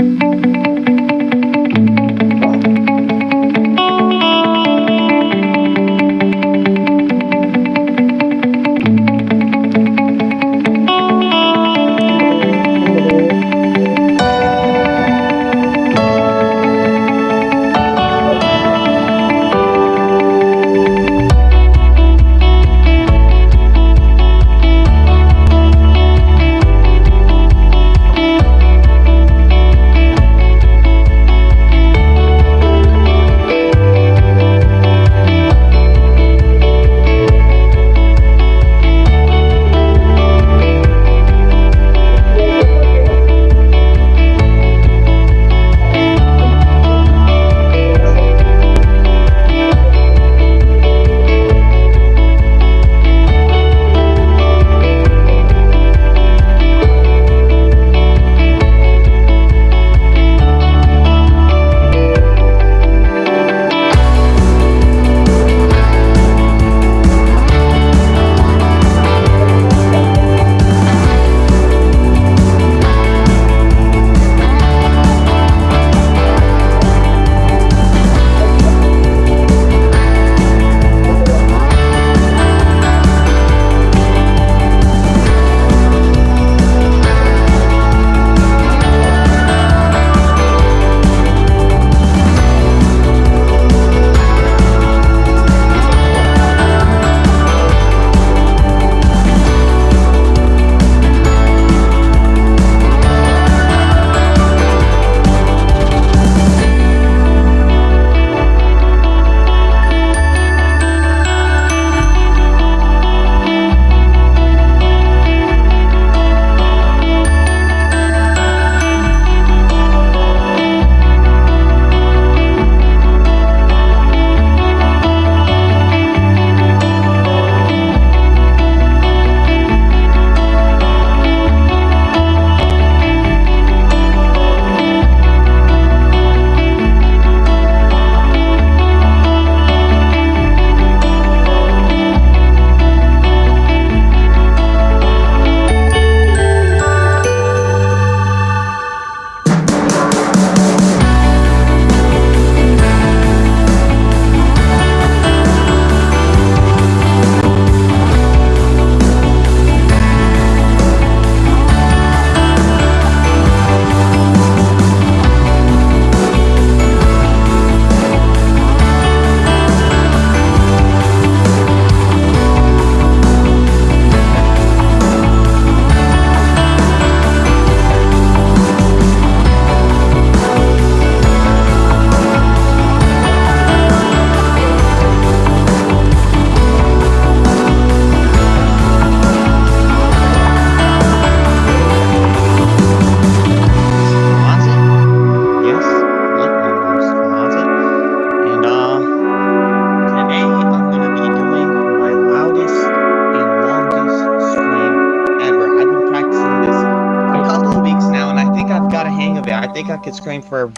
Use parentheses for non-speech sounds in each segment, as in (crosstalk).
Música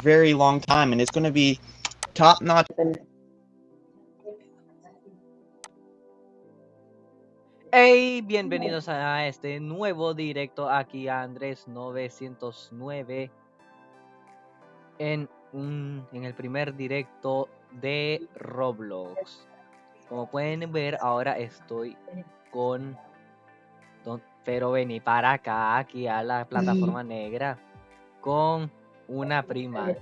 very long time, and it's going to be top notch. Hey, bienvenidos a este nuevo directo aquí a Andrés 909 en, un, en el primer directo de Roblox. Como pueden ver, ahora estoy con Don, pero vení para acá, aquí a la plataforma negra, con una (laughs) prima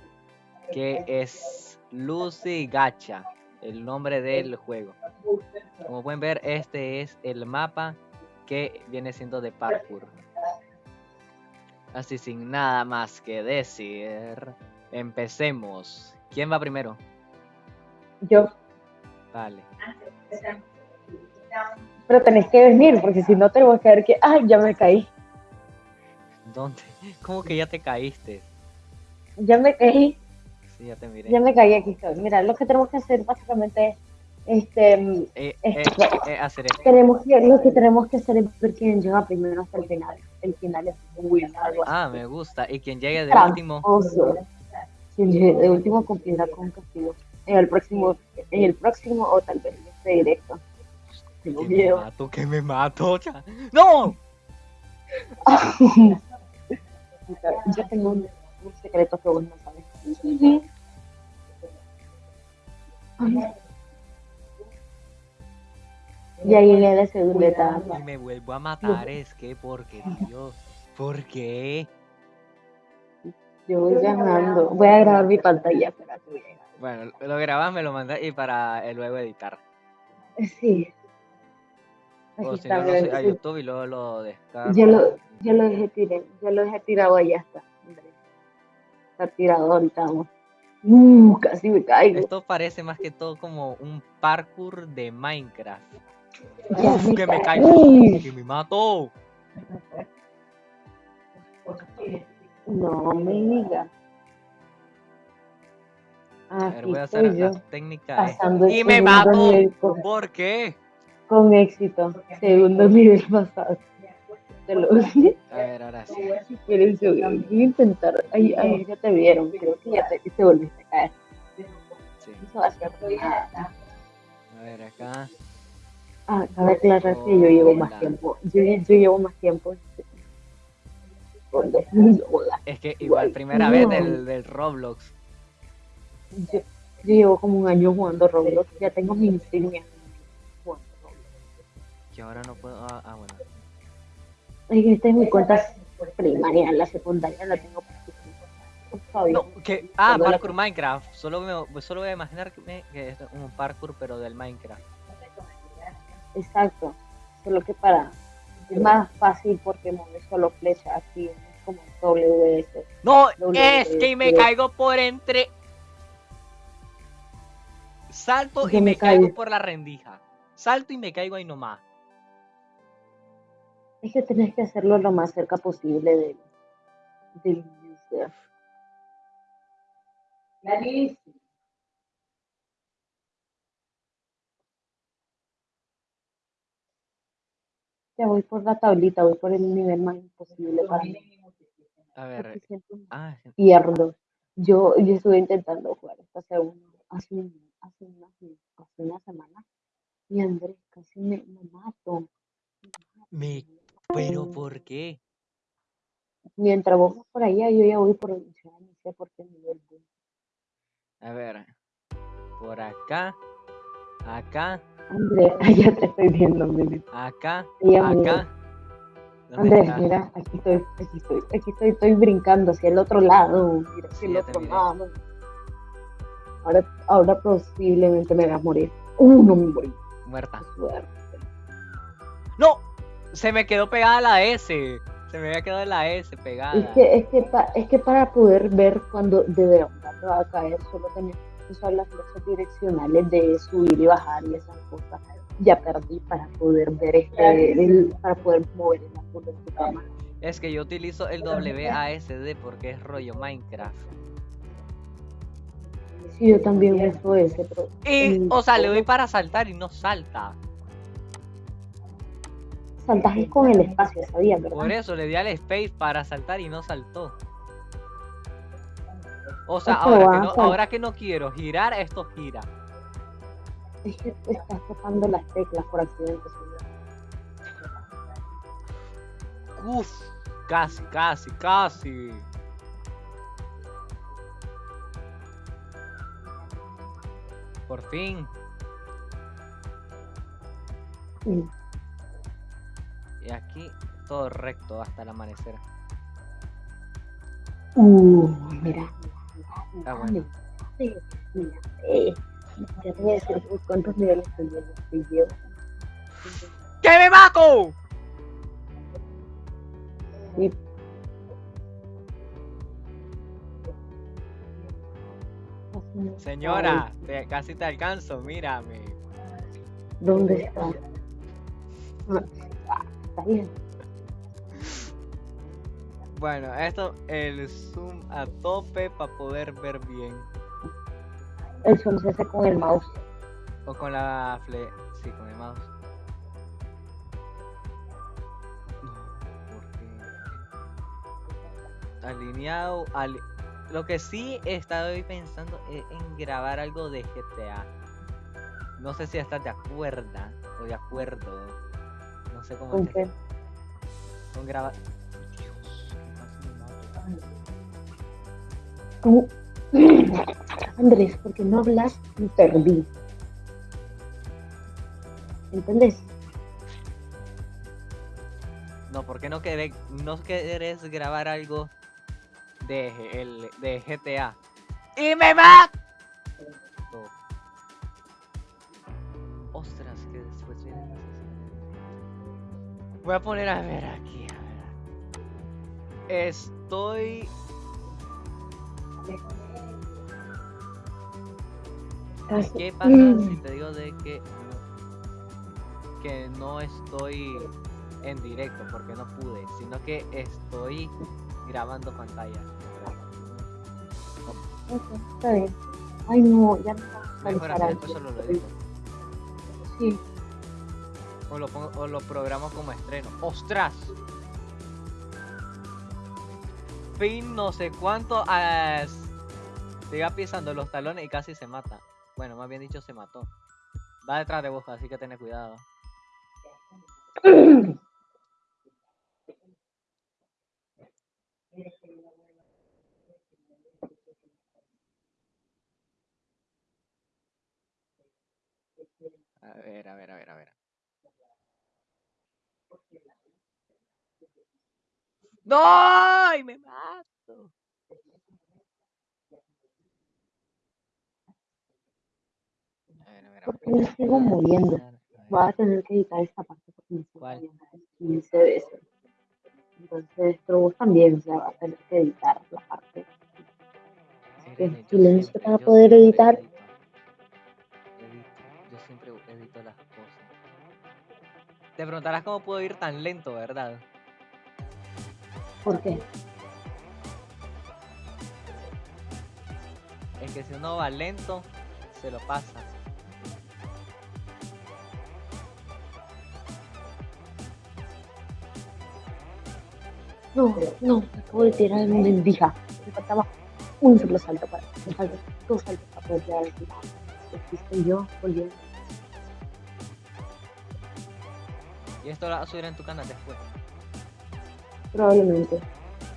que es Lucy Gacha, el nombre del juego. Como pueden ver, este es el mapa que viene siendo de parkour. Así sin nada más que decir, empecemos. ¿Quién va primero? Yo. Vale. Pero tenés que venir, porque si no te voy a caer que, ay, ya me caí. ¿Dónde? ¿Cómo que ya te caíste? Ya me caí. Sí, ya te miré. Ya me caí aquí. Mira, lo que tenemos que hacer básicamente este, Eh, eh, eh, hacer esto. tenemos que, lo que tenemos que hacer es ver quién llega primero hasta el final. El final es muy largo. Ah, me gusta. Y quien llegue de último. Quien llegue de último cumplirá con un castigo. En el próximo, en el próximo o tal vez en este directo. Tengo Que me mato, que me mato. ya. ¡No! (laughs) Yo tengo un secretos que vos no sabes. Ay. Ya llegué a la segunda etapa. Y me vuelvo a matar, es que, porque, Dios, ¿por qué? Yo voy ganando. Voy a grabar mi pantalla, espérate, voy a grabar. Bueno, lo grabas, me lo mandas y para eh, luego editar. Sí. O si no, lo a sí. YouTube y luego lo descargo. Yo lo, yo lo dejé tiré, yo lo dejé tirado allá está. Está tirado ahorita, vamos. Uh, casi me caigo. Esto parece más que todo como un parkour de Minecraft. Uf, que me ca- caigo. Uy, Que me mato. No me digas. A ver, voy a hacer la técnica. Y me mato. con, ¿Por qué? con éxito. Segundo nivel pasado. Te lo (laughs) A ver, ahora sí. Voy a intentar. Ahí, ahí ya te vieron. Creo que ya te, te volviste a caer. sí. Eso va a ser nada. A ver, acá. Ah, cabe aclarar que yo llevo más tiempo. Yo, yo llevo más tiempo. Es que igual, Igual, primera no. vez del, del Roblox. Yo, yo llevo como un año jugando Roblox. Ya tengo mi insignia. jugando Roblox. Que ahora no puedo. Ah, ah, bueno. Esta es mi cuenta primaria. La secundaria la tengo. No, que. Ah, la- parkour Minecraft. Solo, me, solo voy a imaginar que, es un parkour, pero del Minecraft. Exacto. Solo que para. Es más fácil porque mueve solo flecha. Aquí es como WS. No, Doble, es que me caigo por entre. Salto y me me caigo caigo. por la rendija. Salto y me caigo ahí nomás. Es que tenés que hacerlo lo más cerca posible del, del user. Ya voy por la tablita, voy por el nivel más imposible para mí. A Porque ver. Ah, pierdo. Yo, yo estuve intentando jugar esta segunda hace, un- hace, una, hace una semana y Andrés casi me, me mato. me. ¿Pero por qué? Mientras vos vas por allá, yo ya voy por el ni sé por qué nivel voy. A ver. Por acá. Acá. Andrés, (laughs) allá te estoy viendo, nene. Acá. Me- Acá. ¿Dónde Andrés, mira, aquí estoy, aquí estoy, aquí estoy, estoy brincando hacia el otro lado, mira, hacia Sí, el otro lado. Ahora, ahora posiblemente me vas a morir. Uh, no me morí. Muerta. suerte. Se me quedó pegada la S. Se me había quedado la S pegada. Es que, es que, pa- es que para poder ver cuando de verdad te va a caer, solo tenés que usar las flechas direccionales de subir y bajar y esas cosas. Ya perdí para poder ver este, el- para poder mover el ángulo de tu cámara. Es que yo utilizo el WASD porque es rollo Minecraft. Sí, yo también uso ese, pero Y, o sea, le doy para saltar y no salta. Saltajes con el espacio, ¿sabías, verdad? Por eso le di al space para saltar y no saltó. O sea, ahora que, no, ahora que no quiero girar, esto gira. Es que te estás tocando las teclas por accidente. ¿sí? Uf, casi, casi, casi. Por fin. Mm. Y aquí todo recto hasta el amanecer. Uh, mira, mira, Ah, bueno. mira, mira, eh, ya te voy a decir por cuántos niveles te llevo. ¡Que me mato! Sí. Señora, te- casi te alcanzo, mírame. ¿Dónde está? Bien. Bueno, esto, el zoom a tope para poder ver bien. El zoom se hace con el mouse. O con la fle... Sí, con el mouse. Porque... Alineado... ali- Lo que sí he estado hoy pensando es en grabar algo de GTA. No sé si estás de acuerdo o de acuerdo. No sé cómo ¿Con qué? Con grabar... Dios, qué me Andrés, porque no hablas y perdí. ¿Entendés? No, ¿por qué no querés, no querés grabar algo de, el, de GTA? ¡Y me mato! Voy a poner a ver aquí, a ver. Estoy... ¿Qué pasa si te digo de que no, que no estoy en directo porque no pude, sino que estoy grabando pantalla? Ok, está bien. Ay, no, ya no Mejor así, después solo lo edito. Sí, O lo, o lo programo como estreno. ¡Ostras! Fin no sé cuánto s- te iba pisando los talones y casi se mata. Bueno, más bien dicho se mató. Va detrás de vos, así que ten cuidado. A ver, a ver, a ver, a ver. ¡No! ¡Ay, me mato! A ver, a ver, a ¿Por ver. qué me sigo ver, Voy a tener que editar esta parte porque me sigo ¿Cuál? moviendo 15 veces. Entonces, pero vos también, o sea, vas a tener que editar la parte. Yo silencio para poder editar. Edito, Yo siempre edito las cosas. Te preguntarás cómo puedo ir tan lento, ¿verdad? ¿Por qué? Es que si uno va lento, se lo pasa. No, no, me acabo de tirar una endija. Me faltaba un solo salto para. Me faltan dos saltos para poder llegar al final. Aquí estoy yo, volviendo. Y esto lo vas a subir en tu canal después. Probablemente.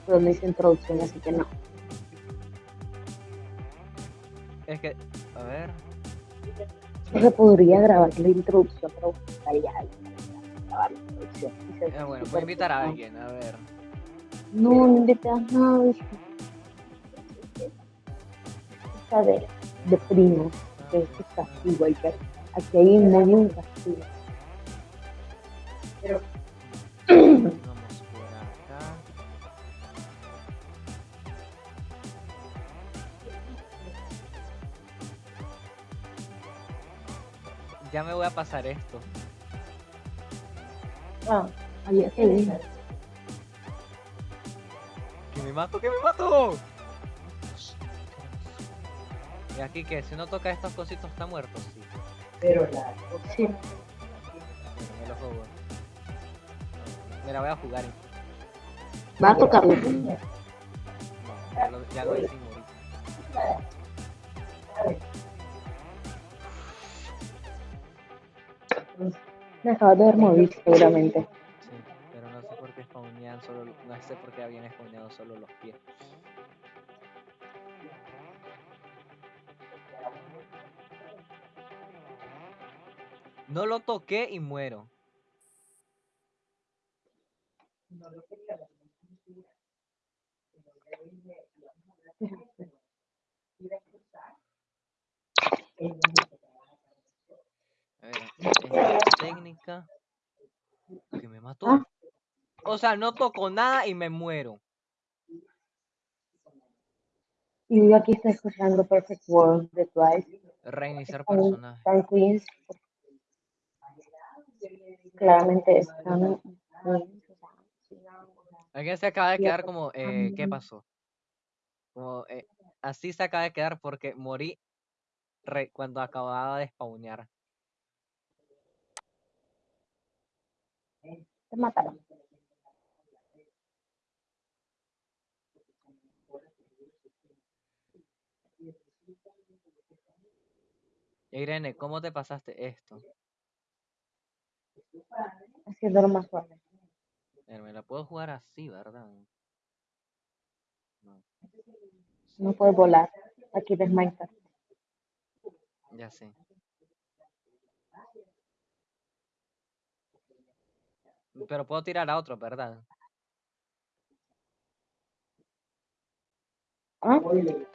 Pero no hice introducción, así que no. Es que, a ver. O sea, podría grabar la introducción, pero buscaría a alguien para grabar la introducción. Eh, bueno, voy a invitar a alguien, a ver. No, no invitas a nadie. Está de, primo, que es un castigo, hay que, aquí hay un moño un castigo. Vamos Ya me voy a pasar esto. Ah, había que ir. ¡Que me mato, que me mato! Y aquí que si uno toca estos cositos está muerto, sí. Sí, Bueno, me lo juego. Mira, voy a jugar. va a tocarlo. No, ya lo, ya lo Me acabas de ver seguramente. Sí, pero no sé por qué spawnean solo, no sé por qué habían spawneado solo los pies. No lo toqué y muero. (laughs) Ver, técnica que me mató. Ah. O sea, no toco nada y me muero. Y yo aquí estoy escuchando Perfect World de Twice. Reiniciar personaje. están Queens. Claramente están Queens. Alguien se acaba de quedar pues, como, eh, ¿qué pasó? Como, eh, así se acaba de quedar porque morí re- cuando acababa de spawnear. Te mataron. Irene, ¿cómo te pasaste esto? Haciéndolo más suave. Eh, Me la puedo jugar así, ¿verdad? No. No puedes volar. Aquí Minecraft. Ya sé. Pero puedo tirar a otro, ¿verdad? ¿Ah?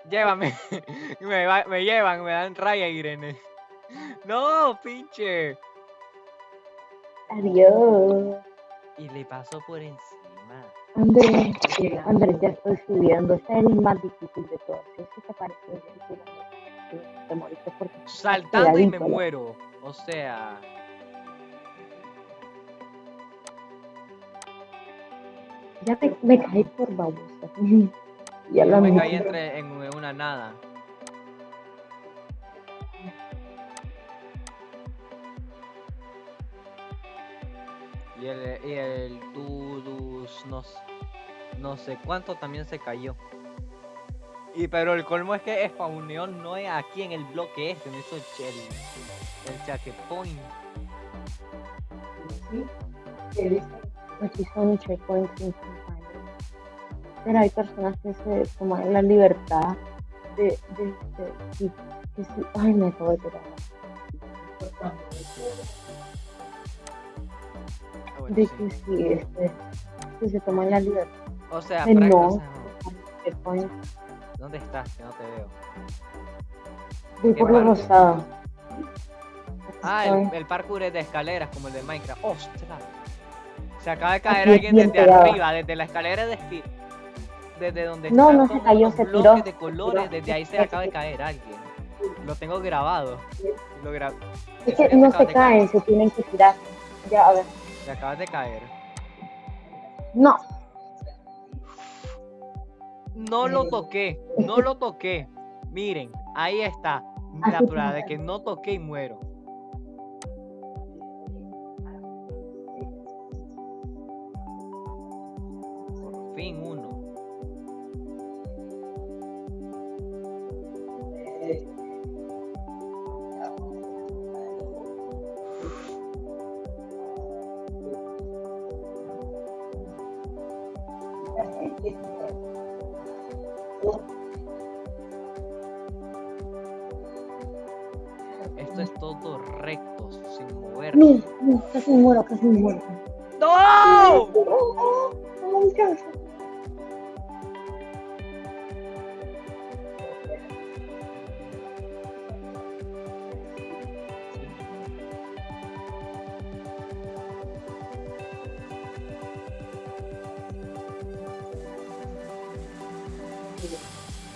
Llévame. (laughs) me, va- me llevan, me dan raya, Irene. (laughs) No, pinche. Adiós. Y le pasó por encima. Andrés, Andrés, ya estoy subiendo. Este es el más difícil de todos. ¿Qué te parece? Saltando y me muero. O sea. Ya me, me caí por babosa. (laughs) ya Yo lo me caí entre en una nada. Y el, y el Tudus no, no sé cuánto también se cayó. Y pero el colmo es que spawneó no es aquí en el bloque este, no hizo el, el, el checkpoint. Aquí son checkpoints. Pero hay personas que se toman la libertad de, de, de, sí, que sí. Ay, me acabo de tirar. Ah, bueno, De sí. que sí, este, que se toman la libertad O sea, de no checkpoints. ¿dónde estás? Que no te veo. Voy ¿Qué por lo parte? rosado. Aquí Ah, el, el parkour es de escaleras como el de Minecraft. ¡Ostras! Se acaba de caer alguien desde arriba, desde la escalera de esqui- Desde donde No, no se cayó, se tiró, de colores, tiró. desde ahí se acaba de caer alguien. Lo tengo grabado. Lo gra- Es ¿En que no se caen, se tienen que tirar. Ya, a ver. Te acabas de caer. No, No lo toqué, no lo toqué. Miren, ahí está. La prueba de que no toqué y muero. Casi muero, casi muero. ¡No! No me alcanza.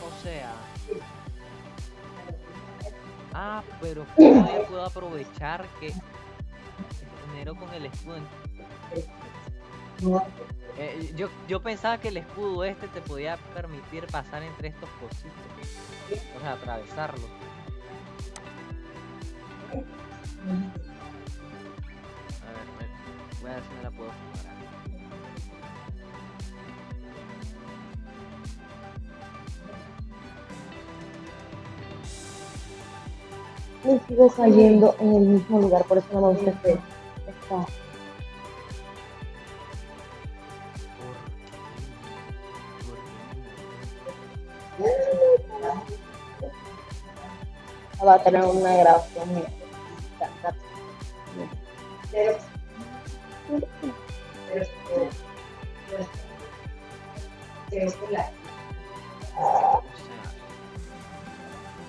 O sea. Ah, pero puedo aprovechar que con el escudo. Eh, yo, yo pensaba que el escudo este te podía permitir pasar entre estos cositos. O sea, atravesarlo. A ver, voy a ver si me la puedo jugar. Me sigo cayendo en el mismo lugar, por eso no me gusta este. Va a tener una grabación mía. O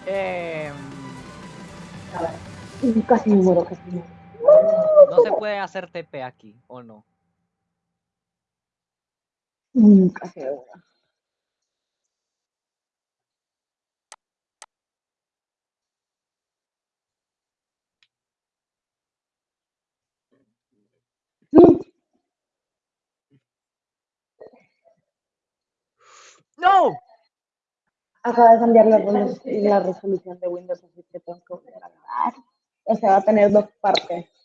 sea. Y Casi me muero, casi me muero. Puede hacer TP aquí, ¿o no? ¡No! Acaba de cambiar la, resolu- la resolución de Windows, así que tengo que grabar. O sea, va a tener dos partes.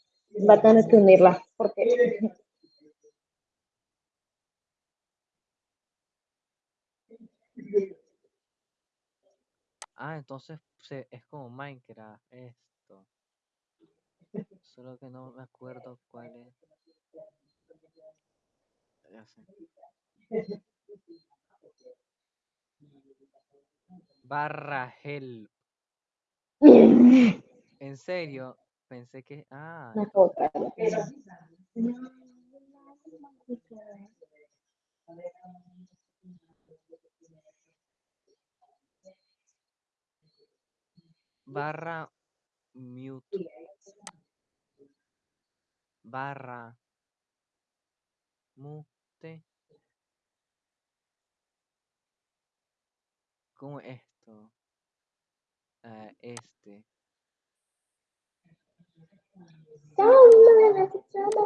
Va a tener que unirlas, porque Ah, entonces se- es como Minecraft esto. Solo que no me acuerdo cuál es. Ya sé. barra help. (laughs) En serio, pensé que. Ah, barra mute. Barra mute. ¿Cómo es esto? Ah, este.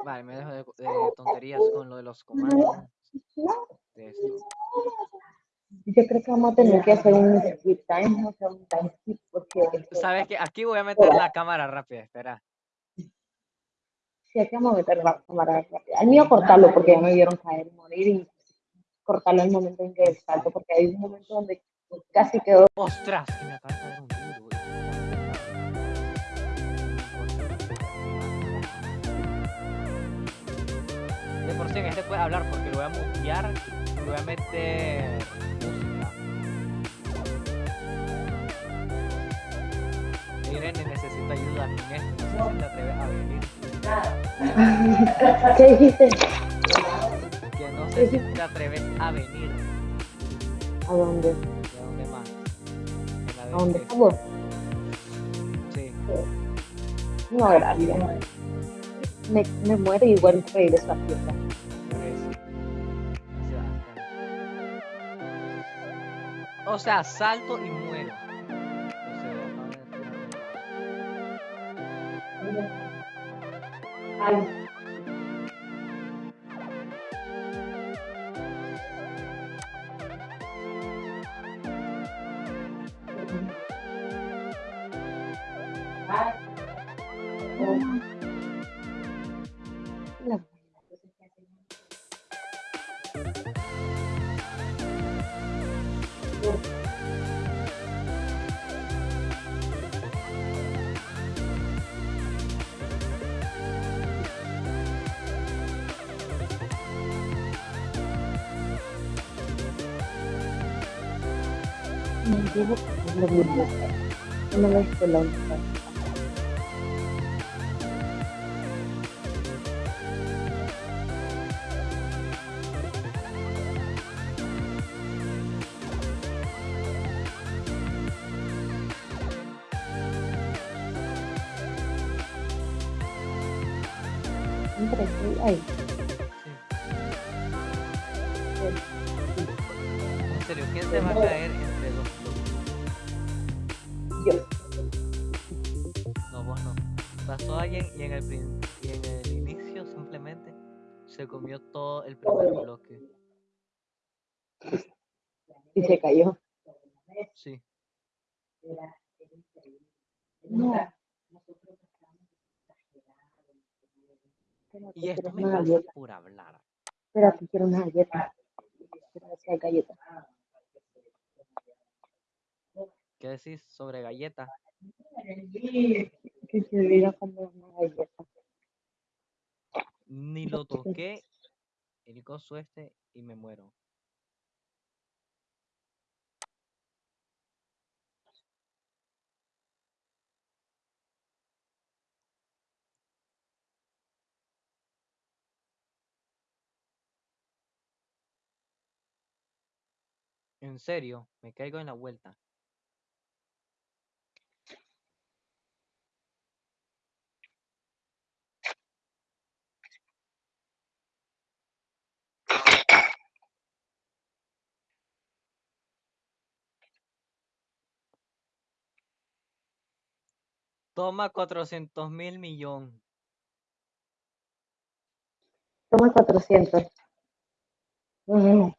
Vale, me dejo de, de tonterías con lo de los comandos. De. Yo creo que vamos a tener que hacer un skip time, o sea, un time skip, porque Sabes que aquí voy a meter la cámara rápida, espera. si hay que vamos a meter la cámara rápida. Al mío cortarlo porque ya me vieron caer y morir y cortarlo en el momento en que salto, porque hay un momento donde casi quedó ¡Ostras! Que me acaba de caer un tiro, Sí en este puede hablar porque lo voy a mutear y voy a meter música. Irene necesito ayuda esto, no sé si te atreves a venir. ¿Qué dijiste? Que no sé si te atreves a venir. ¿A dónde? ¿De dónde más? ¿A de dónde este- estamos? Sí. No, gracias. Me, me muero y igual regreso a fiesta. Por eso. Así va, está. O sea, salto y muero. O sea, acabo Una esto me pasa galleta. por hablar. Espérate, quiero una galleta. Quiero ver si hay galleta. ¿Qué decís sobre galleta? Que se olvida comer una galleta. Ni lo (laughs) toqué el coso este y me muero. En serio, me caigo en la vuelta. Toma 400 mil millón. Toma 400. Mm,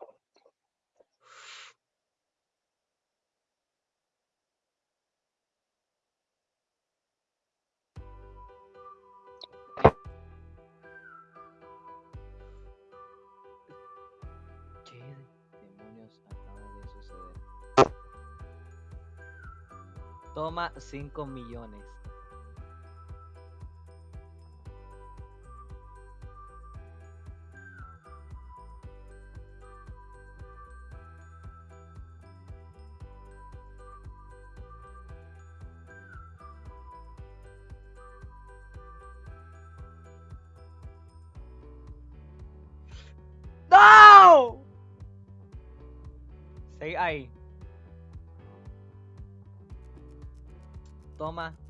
Toma 5 millones. ¡No! Stay ahí. Toma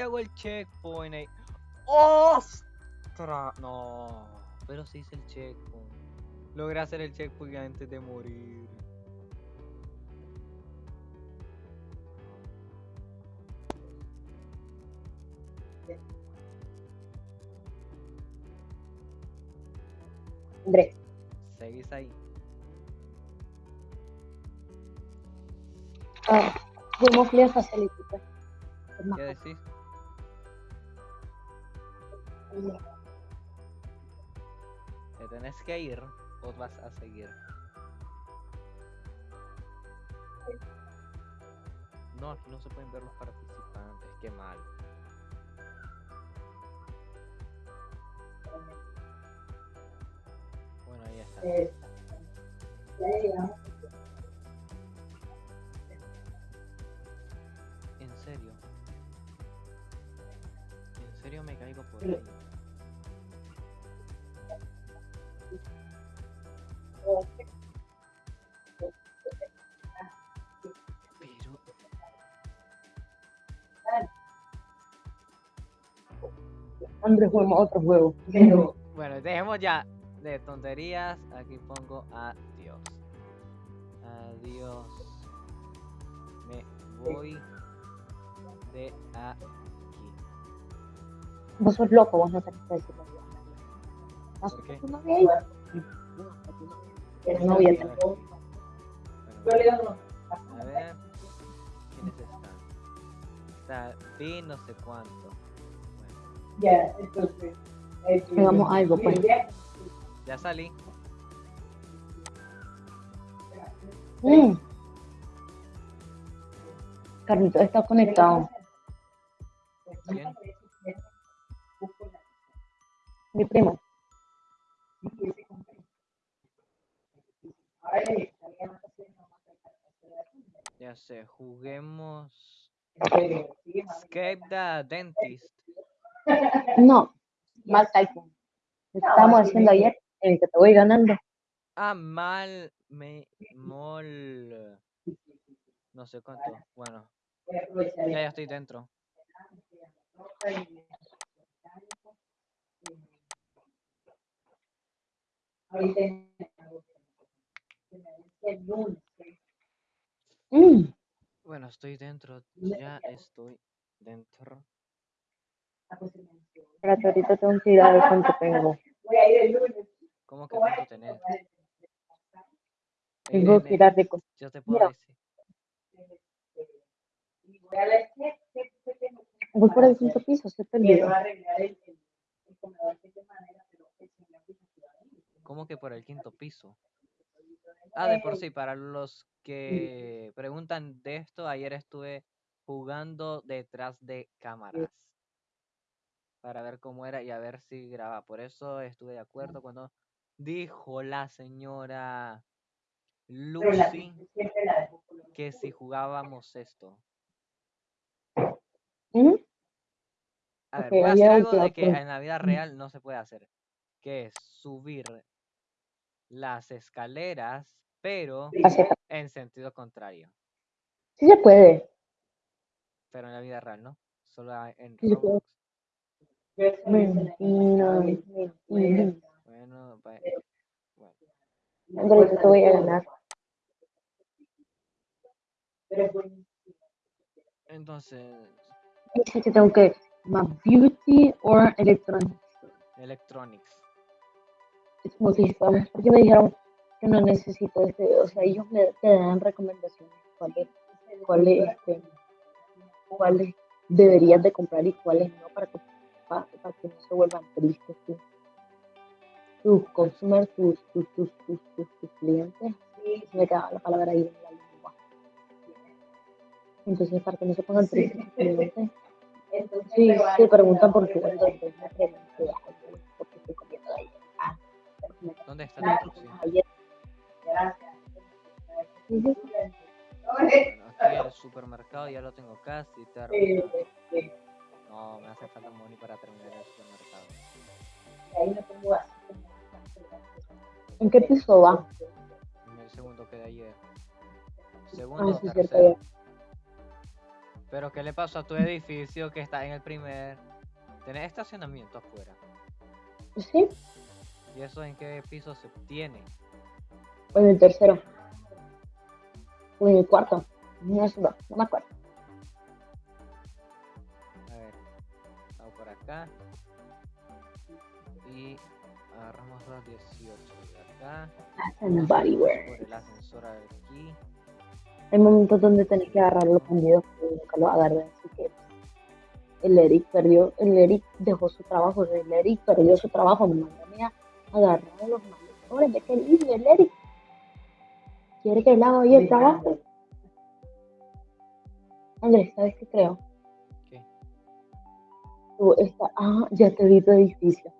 Hago el checkpoint ahí. ¡Ostras! No, pero sí hice el checkpoint. Logré hacer el checkpoint antes de morir. Andrés, Seguís ahí. ah. Es más ¿Qué decís? ¿Te tenés que ir o vas a seguir? No, aquí no se pueden ver los participantes, qué mal. Bueno, ahí está. Eh. ¿En serio? ¿En serio me caigo por ahí? Andrés, juguemos otro juego. Pero, (laughs) Bueno, dejemos ya de tonterías. Aquí pongo adiós. Adiós. Me voy de aquí. vos sos loco, vos no tenés que decirlo. ¿Vas ¿Por qué? tu novia ahí? Bueno, a ver. ¿Quiénes están? Está Pi no sé cuánto. Ya, entonces. Hagamos algo, pues. ya salí. Mm. Carlito está conectado. ¿Quién? Mi primo. Ya sé, juguemos Escape the Dentist. No, mal que estábamos haciendo ayer, en el que te voy ganando. Ah, mal, me, mol, no sé cuánto. Bueno, ya, ya estoy dentro. Mm. Bueno, estoy dentro, ya estoy dentro. Espérate, ahorita tengo que ir a ver cuánto tengo. ¿Cómo que cuánto tenés? Tengo que ir a recoger. yo te puedo decir. Voy por el quinto piso, se perdido. ¿Cómo que por el quinto piso? Ah, de por sí, para los que preguntan de esto, ayer estuve jugando detrás de cámaras para ver cómo era y a ver si graba. Por eso estuve de acuerdo cuando dijo la señora Lucy que si jugábamos esto. ¿Mm? A ver, voy a hacer algo de que en la vida real no se puede hacer, que es subir las escaleras, pero en sentido contrario. Sí se puede. Pero en la vida real, ¿no? Solo en. Roblox. Mentira, mentira. Bueno, va- bueno. Andrés, yo te voy a ganar. Entonces, que tengo que más beauty or electronics. Electronics. Es como si fuéramos, porque me dijeron que no necesito este, o sea, ellos me te dan recomendaciones cuáles, cuáles, este, cuáles deberías de comprar y cuáles no para que, para, para que no se vuelvan tristes tú. tus consumers, tus, tus, tus, tus, tus, tus clientes, se me quedaba la palabra ahí en la lengua. Entonces, para que no se pongan tristes tus clientes, sí, (laughs) se preguntan por qué, entonces me pregunto, "Ay, ¿por qué estoy comiendo ahí? Ah, pero me ¿Dónde está la instrucción? ayer. Ujú. (laughs) Bueno, aquí el supermercado ya lo tengo casi terminado. No, me hace falta money para terminar el supermercado. ¿En qué piso va? En el segundo que de ayer. Ah, Segundo o sí, cierto, tercero. ya. Pero ¿qué le pasó a tu edificio que está en el primer? Tenés estacionamiento afuera. Sí, ¿Y eso en qué piso se tiene? o en el tercero. O en el cuarto. No no, no me acuerdo. Acá. Y agarramos los 18 de acá. And bodyware. por el ascensor aquí. Hay momentos donde tenés que agarrar los bandidos pero nunca los así que el Eric perdió, el Eric dejó su trabajo, el Eric perdió su trabajo, me mandó a mí a agarrar los maletores de qué lindo el Eric. ¿Quiere que le haga hoy el trabajo? Andrés, ¿sabes qué creo? Tú está, ah, ya te vi tu edificio.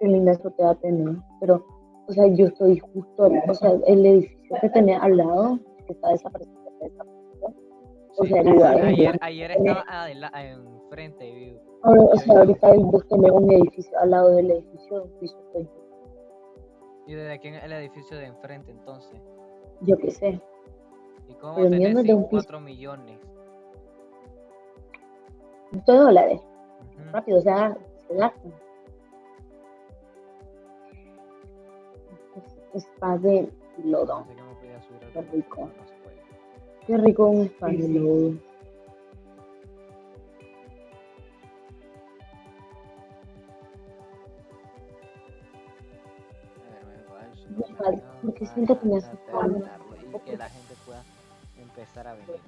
Qué linda azotea tenés, pero, o sea, yo estoy justo, o sea, el edificio que tenés al lado, que está desaparecido, está desaparecido. O sea, el lugar ayer, ayer estaba enfrente. vi- Ahora, o sea, ahorita vos tenés un edificio al lado del edificio, un piso estoy. ¿Y desde aquí en el edificio de enfrente entonces? Yo qué sé, ¿Y cómo Pero tenés es de un piso. 4 millones? De dólares, rápido, o sea, se gastan. Es- Spa de lodo. Qué rico. Qué rico un spa de lodo. A ver, me voy al Vale, supermercado porque siento que me hace falta. Que la gente pueda empezar a venir.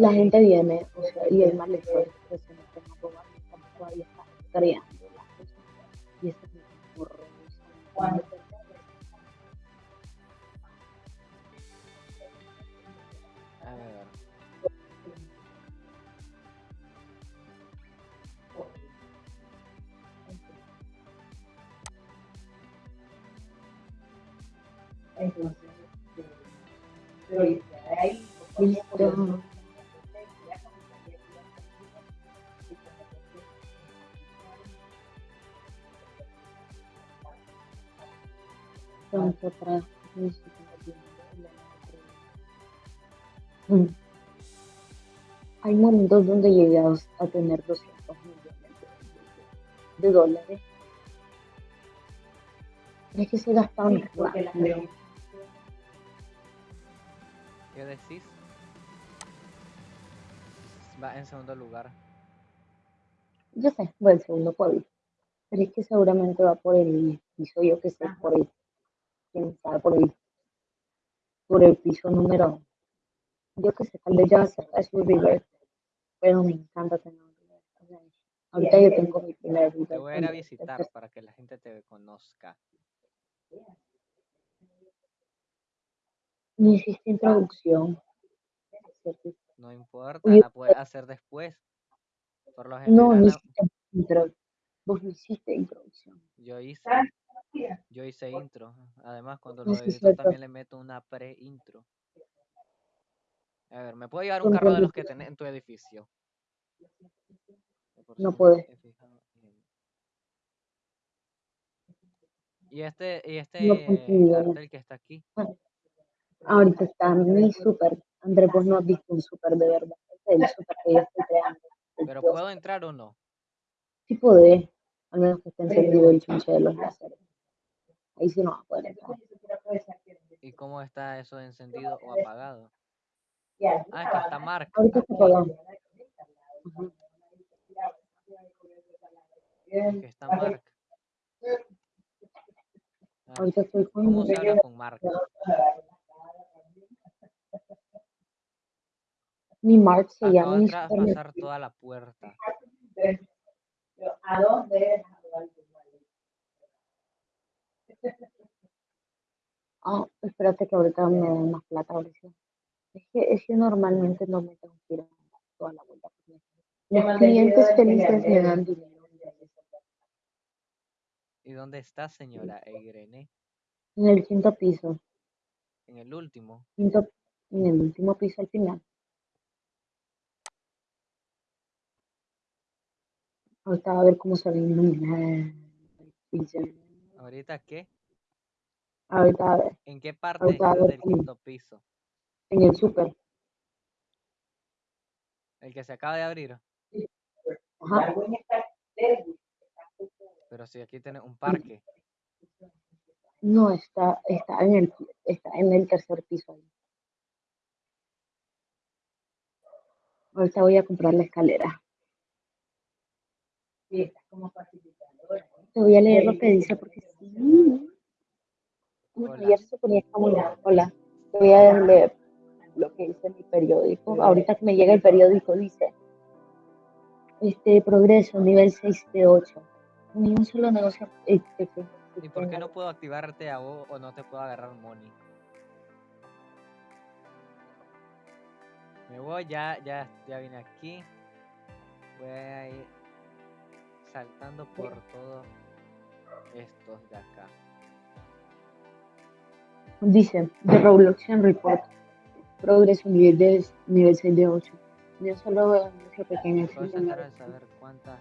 La gente viene, o sea, y malestar, que se nos están robando, estamos todavía está creando las cosas. Y eso es muy horroroso. A ver. Mm. Hay momentos donde llegas a tener 200 millones de, dólares. Pero es que se gastaban rápido. ¿Qué decís? Va en segundo lugar. Yo sé, va el segundo pueblo. Pero es que seguramente va por el piso, yo que sé, por el, sabe, por el, por el piso número, yo que sé, tal vez ya a su river, pero me encanta tener un river. o sea, ahorita yo tengo mi primer river. Te voy a ir a visitar para que la gente te conozca. No hiciste introducción. No importa, la puedes hacer después. Por lo No, general, no la- hiciste intro. Vos no hiciste introducción. yo hice, yo hice intro. Además, cuando Ah, lo edito también le meto una pre-intro. A ver, ¿me puedo llevar un carro de los que tenés en tu edificio? No en- Y este, y este No que está aquí, Ahorita está mi super. André, vos no has visto un super de verdad. Este es el super que yo estoy creando. Pero. ¿puedo entrar o no? Sí podés, al menos que esté encendido el chunche de los láseres. Ahí sí no va a poder entrar. ¿Y cómo está eso encendido o apagado? Ah, es que está marca. Ahorita está apagado. Está. Ah, estoy con ¿Cómo se habla con Mark? mi Mark se Acabo llama pasar toda la puerta. ¿A dónde? Ah, espérate que ahorita me den más plata, ahorita. Es que, es que normalmente no me tengo que ir toda la vuelta. porque Los clientes felices me dan dinero. ¿Y dónde está, señora Irene? En el quinto piso, En el último. quinto, en el último piso al final. Ahorita a ver cómo se ve iluminada el piso. ¿Ahorita qué? Ahorita a ver, ¿En qué parte Ahorita del quinto piso? en el súper. El que se acaba de abrir. Ajá. Pero si aquí tiene un parque. No, está, está en el, está en el tercer piso. Ahorita voy a comprar la escalera. Sí, está como facilitadora. Te voy a leer lo que dice porque sí. Bueno, ayer se ponía como la- Hola. Te voy a leer lo que dice mi periódico. Ahorita que me llega el periódico dice este progreso nivel 6 de 8. Ni un solo negocio que ¿Y por qué no puedo activarte a vos o no te puedo agarrar money? Me voy, ya, ya, ya vine aquí. Voy a ir saltando por todos estos de acá. Dice The Robloxian Report. Progreso nivel, de, nivel 6 de 8. Yo solo veo un negocio pequeño de saber cuántas.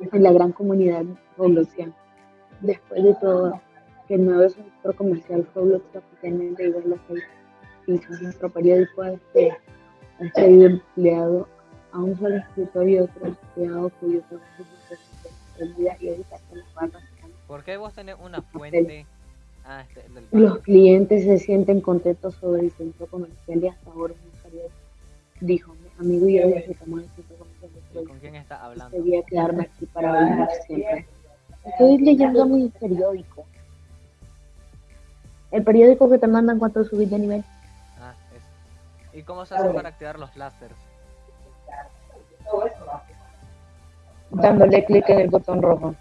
en la gran comunidad Robloxiana. Después de todo, que el nuevo sector comercial Roblox oficialmente igual los seis pisos. Nuestro periódico este, ha sido empleado a un solo escritor y otro empleado cuyo trabajo es y editar con las barras. ¿Por qué vos tenés una fuente? Ah, este, el del Los clientes se sienten contentos sobre el centro comercial y hasta ahora un periodo. Dijo, mi amigo y yo disfrutamos del centro comercial de ¿Y Roblox. con quién está hablando? Debía quedarme aquí para vivir siempre. Estoy leyendo mi periódico. El periódico que te mandan cuando subís de nivel. Ah, es. ¿Y cómo se hace para activar los láseres? Todo eso va. Dándole clic en el botón rojo.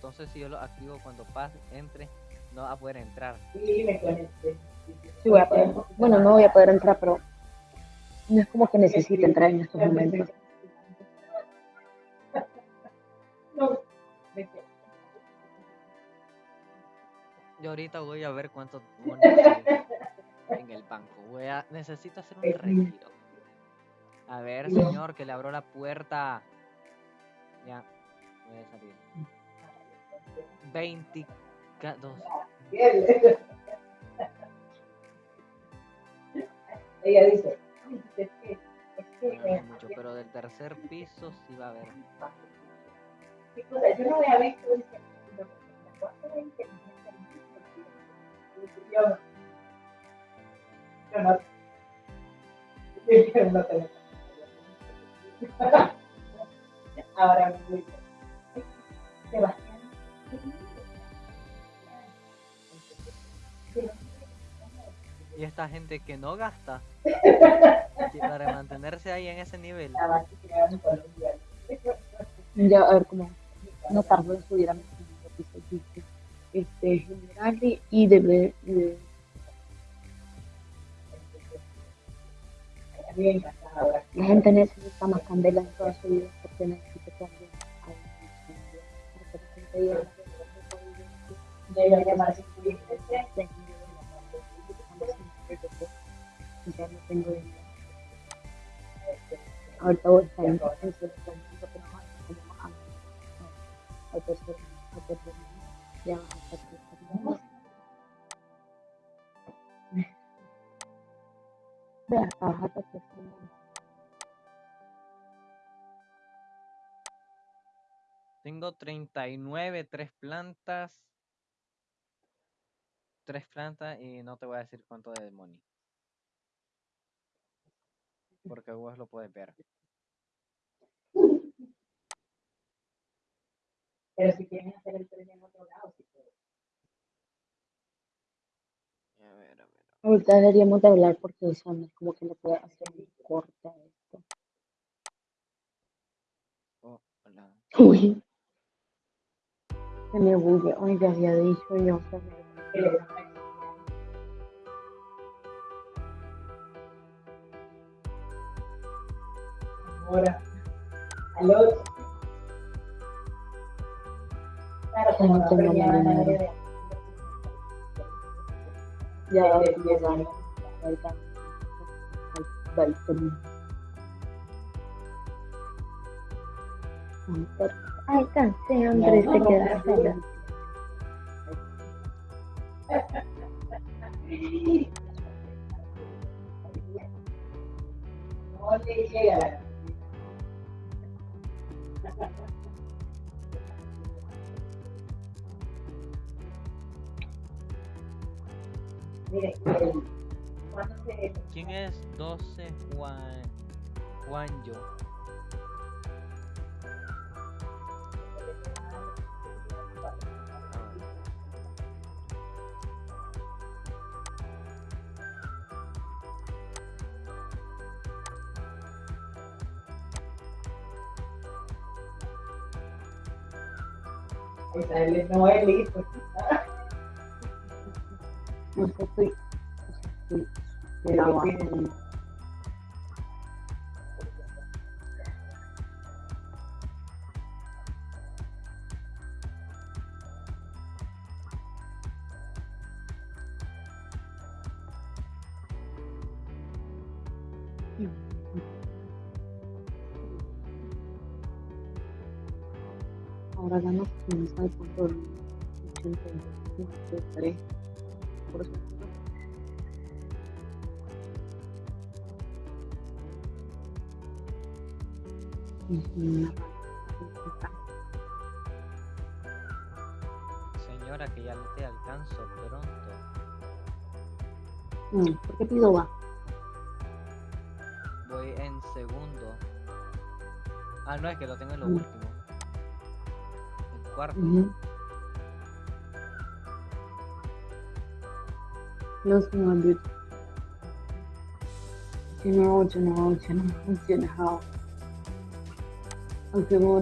Entonces si yo lo activo cuando pase, entre, no va a poder entrar. Sí, me conecté. Sí voy a poder. Bueno, no voy a poder entrar, pero no es como que necesite entrar en estos momentos. No, me quedé. Yo ahorita voy a ver hay en el banco. Voy a, necesito hacer un retiro. A ver, señor, que le abro la puerta. Ya, voy a salir. 22. (laughs) Ella dice, "Ay, es que, es que, No es mucho, pero del tercer piso sí va a haber. Yo no había visto, dice, "Pero, ¿cuánto de inteligencia artificial?" Yo, yo no, yo no (laughs) tengo. (laughs) Ahora Sebastián, Y esta gente que no gasta para mantenerse ahí en ese nivel. Ya, a ver cómo. No tardo en subir a mi Este, general y, de- la gente necesita más candela en toda su vida porque necesita también. Ya no tengo dinero. Ahorita voy a estar en. Tengo 39, tres plantas tres plantas y no te voy a decir cuánto de money. Porque vos lo puedes ver. Pero si quieren hacer el tren en otro lado, si puedes. A ver, a ver. Ahorita deberíamos de hablar porque o sea, como que le puede hacer muy corta esto. Oh, hola. Uy. Se me bugue. Oiga, había dicho yo. Se que Ahora, al otro. Claro, como No tengo de Ya, de- ya, de- Ahorita. Ay, por- Alcancé, Andrés, te quedas sola. No le llega la Mire, el- ¿cuándo se ¿Quién es 12 Juan Juanyo? Israel es Noel, pues, estoy. estoy- pero Señora, que ya te alcanzo pronto. ¿Por qué pido va? Voy en segundo. Ah, no, es que lo tengo en lo último cuarto. Ujú. Los 100. You know, you know, you know, you know. Aunque no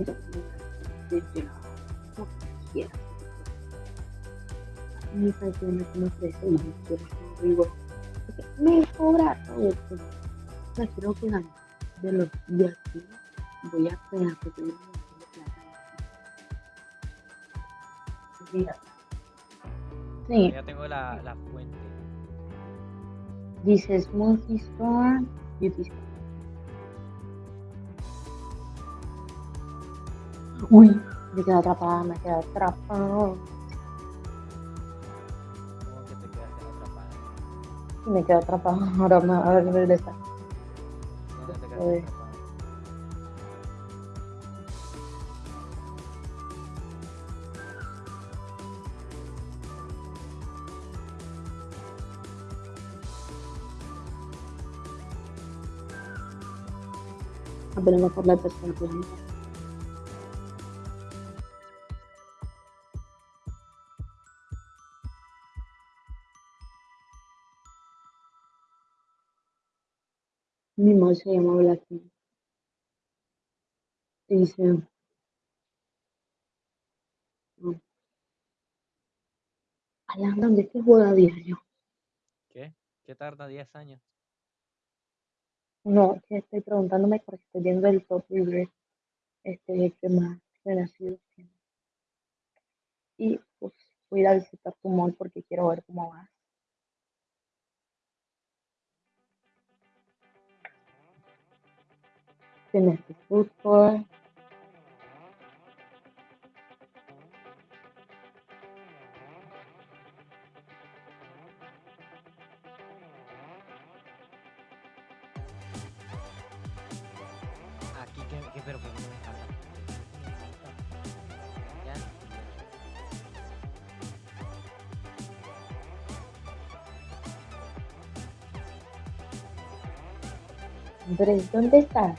cobra todo esto. O sea, quiero que de los aquí. Voy a esperar que tenga Mira, Sí, Ya tengo la, la fuente. dice Smoothie Store, Beauty Store. Uy, me quedé atrapada, me quedé atrapada. ¿Cómo que te quedaste atrapada? Me quedé atrapada, ahora me voy a regresar. ¿Dónde te Joder. quedaste atrapada? Apenas por la tercera planeta. Mi mamá se llama Blackpink. Y dice. Alan, ¿dónde que juega a diario? ¿Qué? ¿Qué tarda 10 años? No, que estoy preguntándome porque estoy viendo el top libre, este, que más renacido tiene. Y pues voy a ir visitar tu mall porque quiero ver cómo va. Tienes tu food Andrés, ¿dónde estás?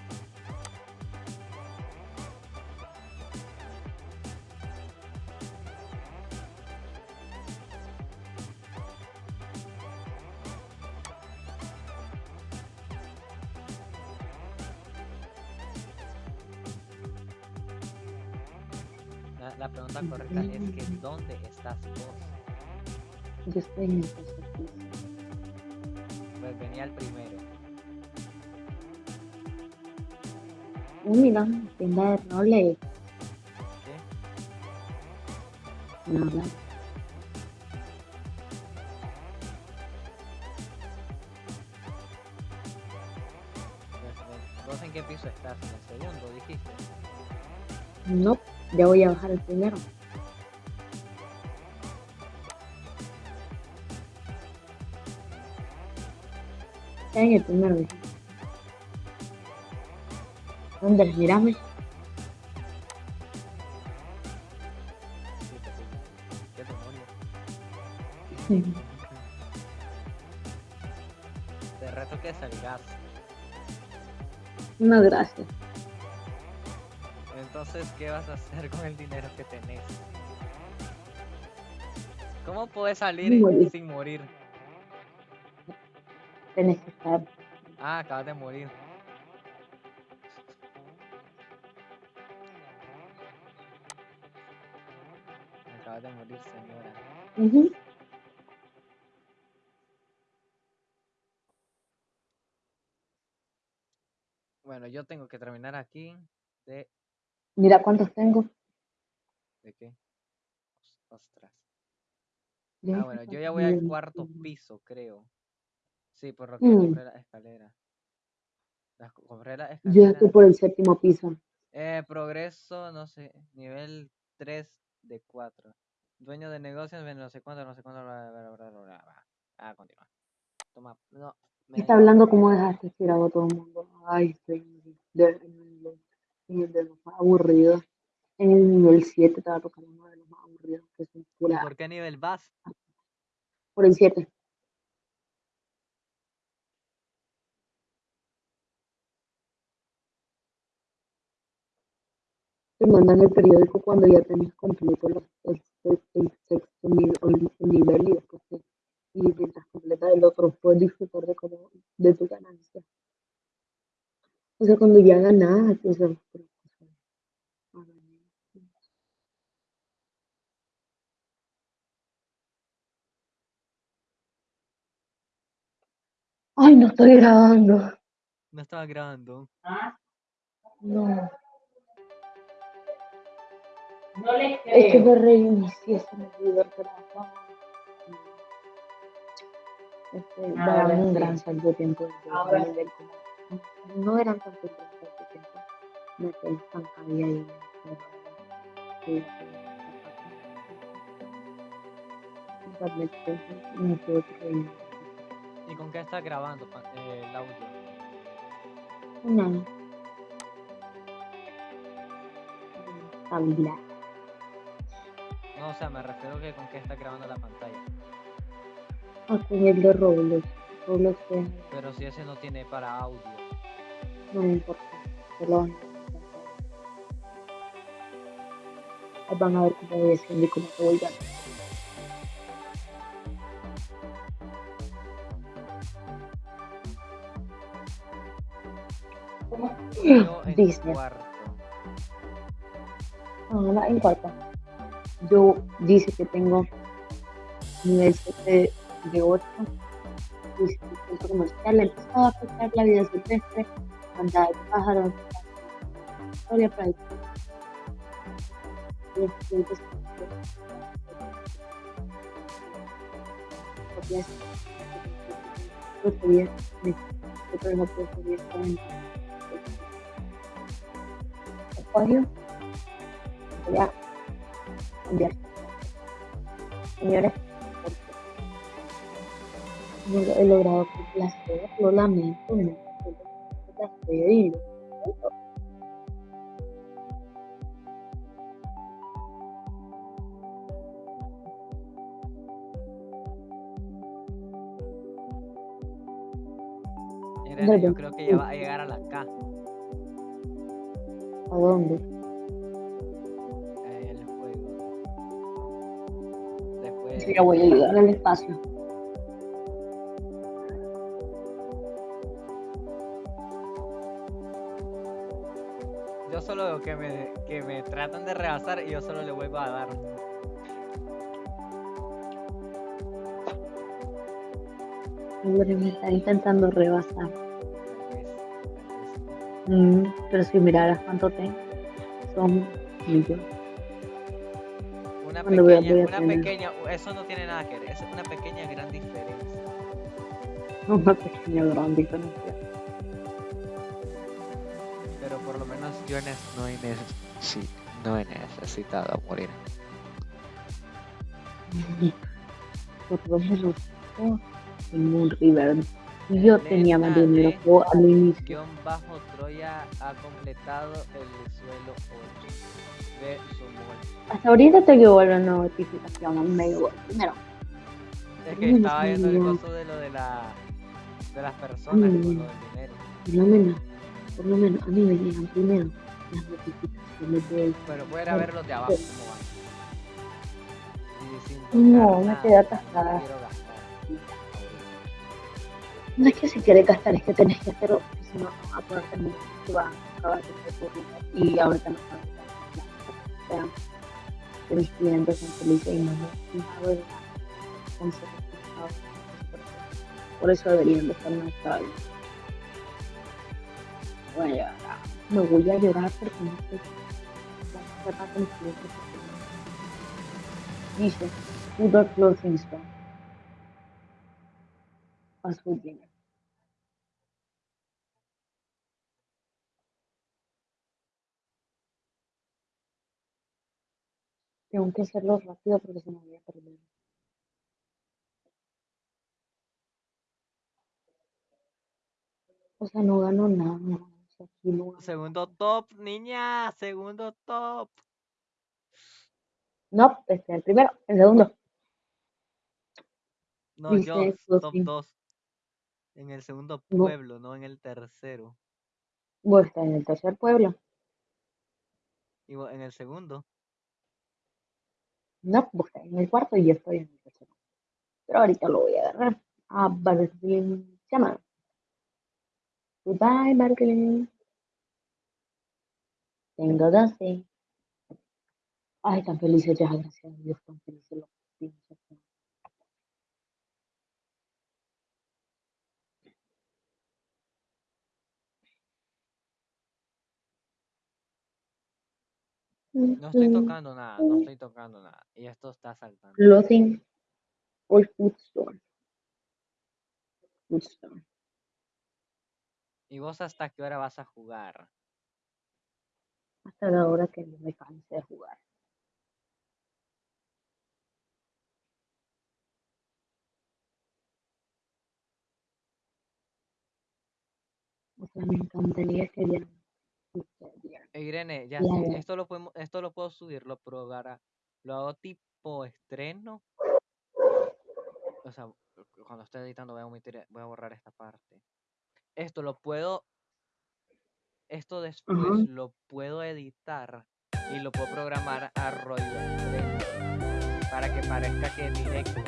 La, pregunta correcta es que ¿dónde estás vos? Yo estoy en el tienda de roles. ¿Qué? Nada. ¿Vos en qué piso estás? ¿En el segundo dijiste? No, ya voy a bajar el primero. Está en el primero. dije. Andrés, mírame. Demonio? Te reto que salgas. No, gracias. Entonces, ¿qué vas a hacer con el dinero que tenés? ¿Cómo puedes salir Morir. sin morir? Tenés que estar. Ah, acabas de morir. Acabas de morir, señora. Ujú. Bueno, yo tengo que terminar aquí. ¿De, Mira cuántos tengo. ¿de qué? Os- Ostras. Yo Ah, bueno, yo ya voy al cuarto piso, creo. Sí, por lo que Mm. compré la escalera. Las co- compré la Yo ya escalera. estoy por el séptimo piso. Eh, progreso, no sé, nivel 3 de 4. Dueño de negocios, no sé cuánto, no sé cuánto, bla, bla, bla, bla, bla, bla, bla. Ah, continúa. Toma, no. Está hablando como dejaste tirado a todo el mundo. Ay, estoy en el, de- los más aburridos. En el nivel 7 estaba tocando uno de los más aburridos, que ¿Y pura. por qué nivel vas? Por el 7. Te mandan el periódico cuando ya tenés completo el, el- el sexto nivel, o el, el nivel y después te- y mientras completas el otro puedes disfrutar de, como, de tu ganancia. O sea, cuando ya ganas, o sea, pero, o sea, a ver, Ay, no estoy grabando. No estaba grabando. No, No le es que creo. me reinicié, se me olvidó el trabajo. Este, Ahora daban un gran salto de tiempo. Ahora no eran tanto tiempo. Me quedé ahí. ¿Y con qué estás grabando eh, el audio? Habla. No, o sea, me refiero que con qué estás grabando la pantalla. Con el de Roblox. Roblox es- Pero si ese no tiene para audio. no me importa. Solo van a van a ver cómo voy haciendo y cómo te voy dando. En Disney. cuarto. Ah, en cuarta. Yo dice que tengo nivel 7 de 8. Dice que el centro comercial empezó a afectar la vida silvestre, de pájaros, historia para acuario voy a cambiar señores no he logrado complacer lo lamento no lo complacer y lo yo creo que ya va a llegar a la K. ¿A dónde? el juego. Después. Sí, ya voy a llegar al espacio. Que me, que me tratan de rebasar y yo solo le vuelvo a dar. Hombre, me está intentando rebasar. Vez. Mm, pero si miraras cuánto tengo, son millones. Una Cuando voy a- pequeña, voy a una tener- pequeña, eso no tiene nada que ver, eso es una pequeña gran diferencia. (laughs) Una pequeña gran diferencia. No, he neces- sí, no he necesitado morir. Menos yo en un river. Yo tenía más dinero al inicio. Bajo Troya ha completado el suelo 8 de su muerte. Hasta ahorita te llegó la notificación, me llegó primero. Es que estaba viendo el no. coso de lo de la de las personas con Mm. lo del dinero. Por lo menos, por lo menos a mí me llegan primero las notificaciones de Pero puede Bueno, ver los de abajo sí. cómo van. No, me quedé no atascada. gastar. No es que si quieres gastar, es que tenés que hacerlo, porque si no, no vas a poder terminar, te a acabar de. Y ahorita no puedo gastar. O sea, que mis clientes son felices y no me no. Por eso deberían de estar más estables. Voy a llorar. Me voy a llorar porque no sé que mis clientes se Dice, food dinner. Tengo que hacerlo rápido porque se me voy a perder. O sea, no gano nada. Segundo top, niña, segundo top. No, este es el primero. El segundo. No, Dice yo, top. 2. En el segundo pueblo, no en el tercero. Vos estás en el tercer pueblo. Y vos en el segundo. No, vos estás en el cuarto y yo estoy en el tercero. Pero ahorita lo voy a agarrar. A Barclay. Se llama. Goodbye, Barclay. Tengo 12. Ay, tan felices ya, gracias a Dios, tan felices los. No estoy tocando nada, no estoy tocando nada. Y esto está saltando. Clothing or food store. Food store. ¿Y vos hasta qué hora vas a jugar? Hasta la hora que no me canse de jugar. O sea, me encantaría que sucediera. Eh, Irene, ya Ya, esto lo podemos, esto lo puedo subir, lo probará. Lo hago tipo estreno. O sea, cu- cuando esté editando voy a omitir, voy a borrar esta parte. Esto lo puedo, esto después lo puedo editar y lo puedo programar a estreno para que parezca que es directo.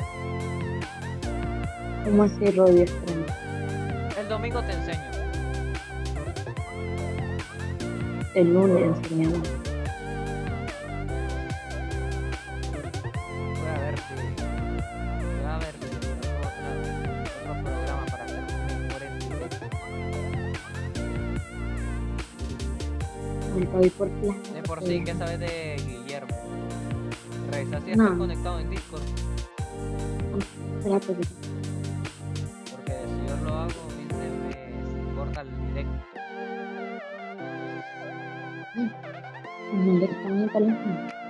¿Cómo así, Extremo? El domingo te enseño. El lunes enseñamos. Voy por plan. De por sí, ¿qué sabes de Guillermo? Revisa si está No. conectado en Discord, Espérate, porque si yo lo hago, se me corta el directo. ¿dónde está mi teléfono?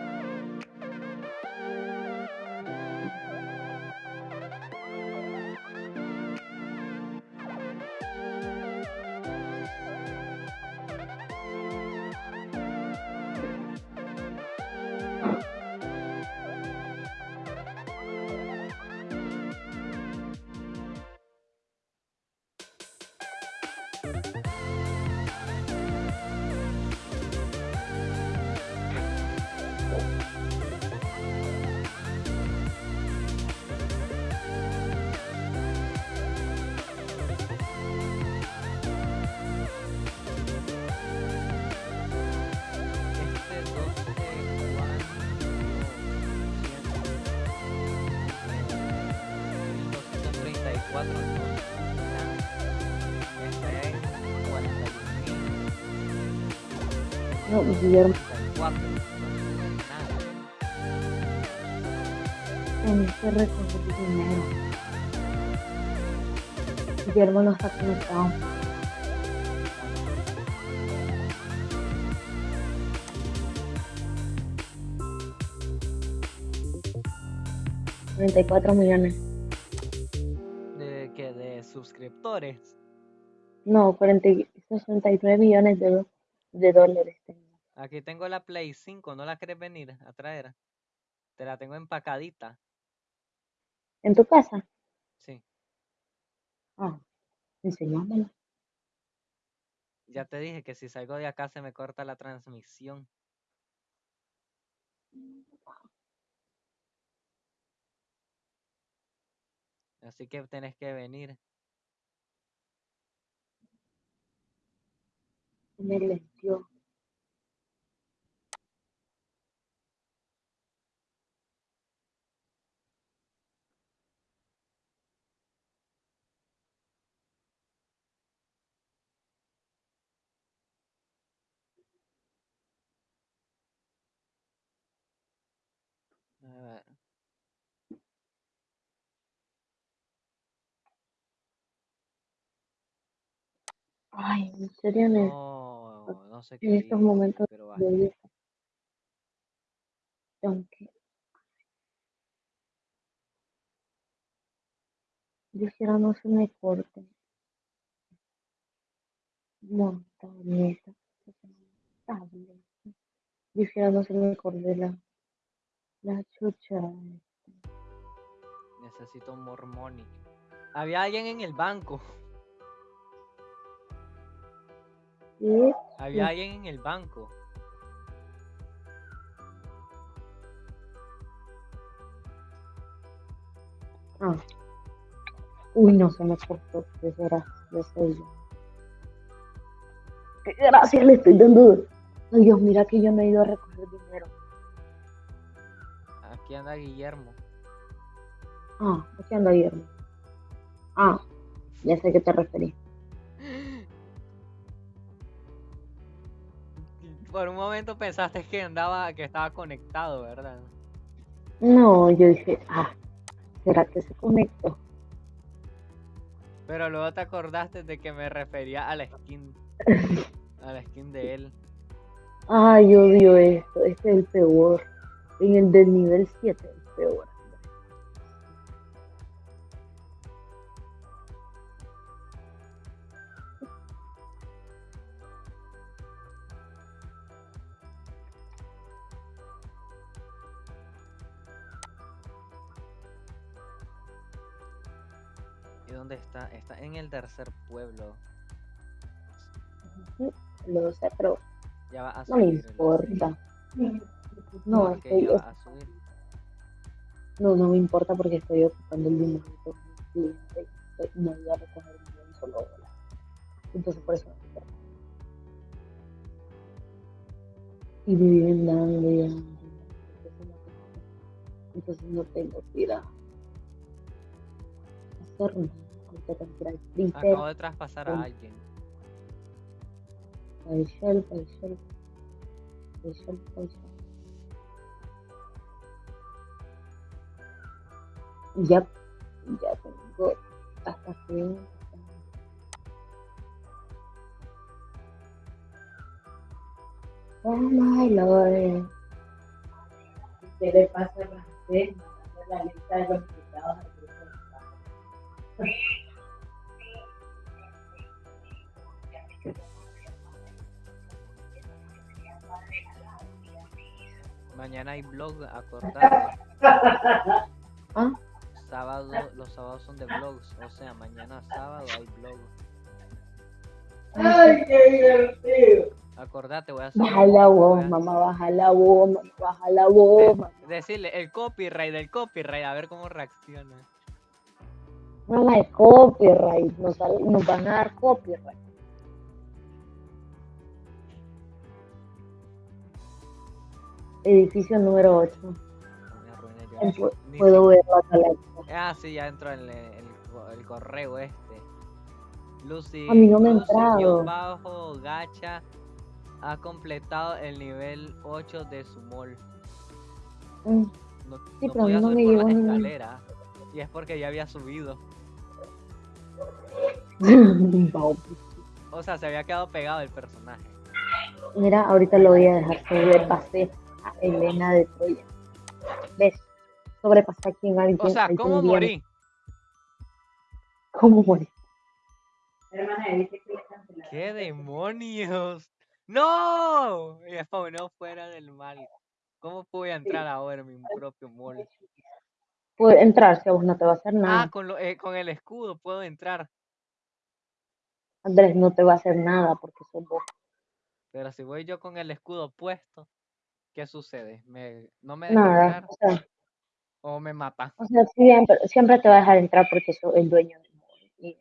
Guillermo no está conectado. Millones. ¿De qué? ¿De suscriptores? No, 40 y 69 millones de, de dólares tengo. Aquí tengo la Play 5, ¿no la quieres venir a traer? Te la tengo empacadita. ¿En tu casa? Sí, Ah, enséñamela. ya te dije que si salgo de acá se me corta la transmisión. Así que tenés que venir. Me lentió. A ver, Ay, en serio, en, el- No, no sé en qué estos hice, momentos pero de basta. vida. Aunque yo no se me corte. Tableta. Tableta. Yo no se me corte la, la chucha. Necesito more money. Había alguien en el banco. ¿Sí? Había alguien en el banco. Ah. Uy, no se me cortó. Qué gracias, soy yo. Qué gracias le estoy dando. Ay, Dios, mira que yo no he ido a recoger dinero. Aquí anda Guillermo. Ah, aquí anda Guillermo. Ah, ya sé a qué te referí. Por un momento pensaste que andaba, que estaba conectado, ¿verdad? No, yo dije, ah, ¿será que se conectó? Pero luego te acordaste de que me refería a la skin. A la skin de él. Ay, odio esto. Este es el peor. En el del nivel 7, el peor. Dónde está? Está en el tercer pueblo. Lo sé, pero Ya va a no me subir. el- importa. No, ¿Por qué estoy, ya va a subir? no, no me importa porque estoy ocupando el dinero No voy a recoger ni un solo dólar. Entonces, por eso no me importa. Y me viven dando y dando. Entonces no tengo- Entonces no tengo que ir a hacer nada. Que Acabo de traspasar a alguien. al shelf, al shelf, al shelf, al shelf. Ya, ya tengo hasta que Oh my lord. ¿Qué le pasa a la lista de los invitados Mañana hay vlog, acordate. (laughs) Ah, Sábado, los sábados son de vlogs. O sea, mañana sábado hay vlog. ¡Ay, qué divertido! Acordate, voy a hacer. baja la voz, mamá, baja la voz, mamá, baja la voz, mamá. Decirle el copyright del copyright, a ver cómo reacciona. Mamá, es copyright, nos van a dar copyright. Edificio número 8. Me arruiné yo. Pu- Ni Puedo ver la galaxia. Ah, sí, ya entró el, el, co- el correo este. Lucy. A mí no me Lucy, entrado. bajo, gacha. ha completado el nivel 8 de su mall. Mm, No, Sí, no pero podía no subir me por las ningún- escaleras. Y es porque ya había subido. (laughs) O sea, se había quedado pegado el personaje. Mira, ahorita lo voy a dejar sobrepasé a Elena de Troya. ¿Ves? Sobrepasé a quien alguien. O sea, ¿cómo día- morí? ¿Cómo morí? Hermana, dice que le cancelaron. ¿Qué demonios? ¡No! Y spawnó fuera del mal. ¿Cómo pude entrar ahora en mi propio mall? Puede entrar si a vos no te va a hacer nada. Ah, con, lo, eh, con el escudo puedo entrar. Andrés, no te va a hacer nada porque sos vos. Pero si voy yo con el escudo puesto, ¿qué sucede? ¿Me, ¿No me deja Nada. entrar O sea, o me mata? o sea, siempre, siempre te va a dejar entrar porque sos el dueño del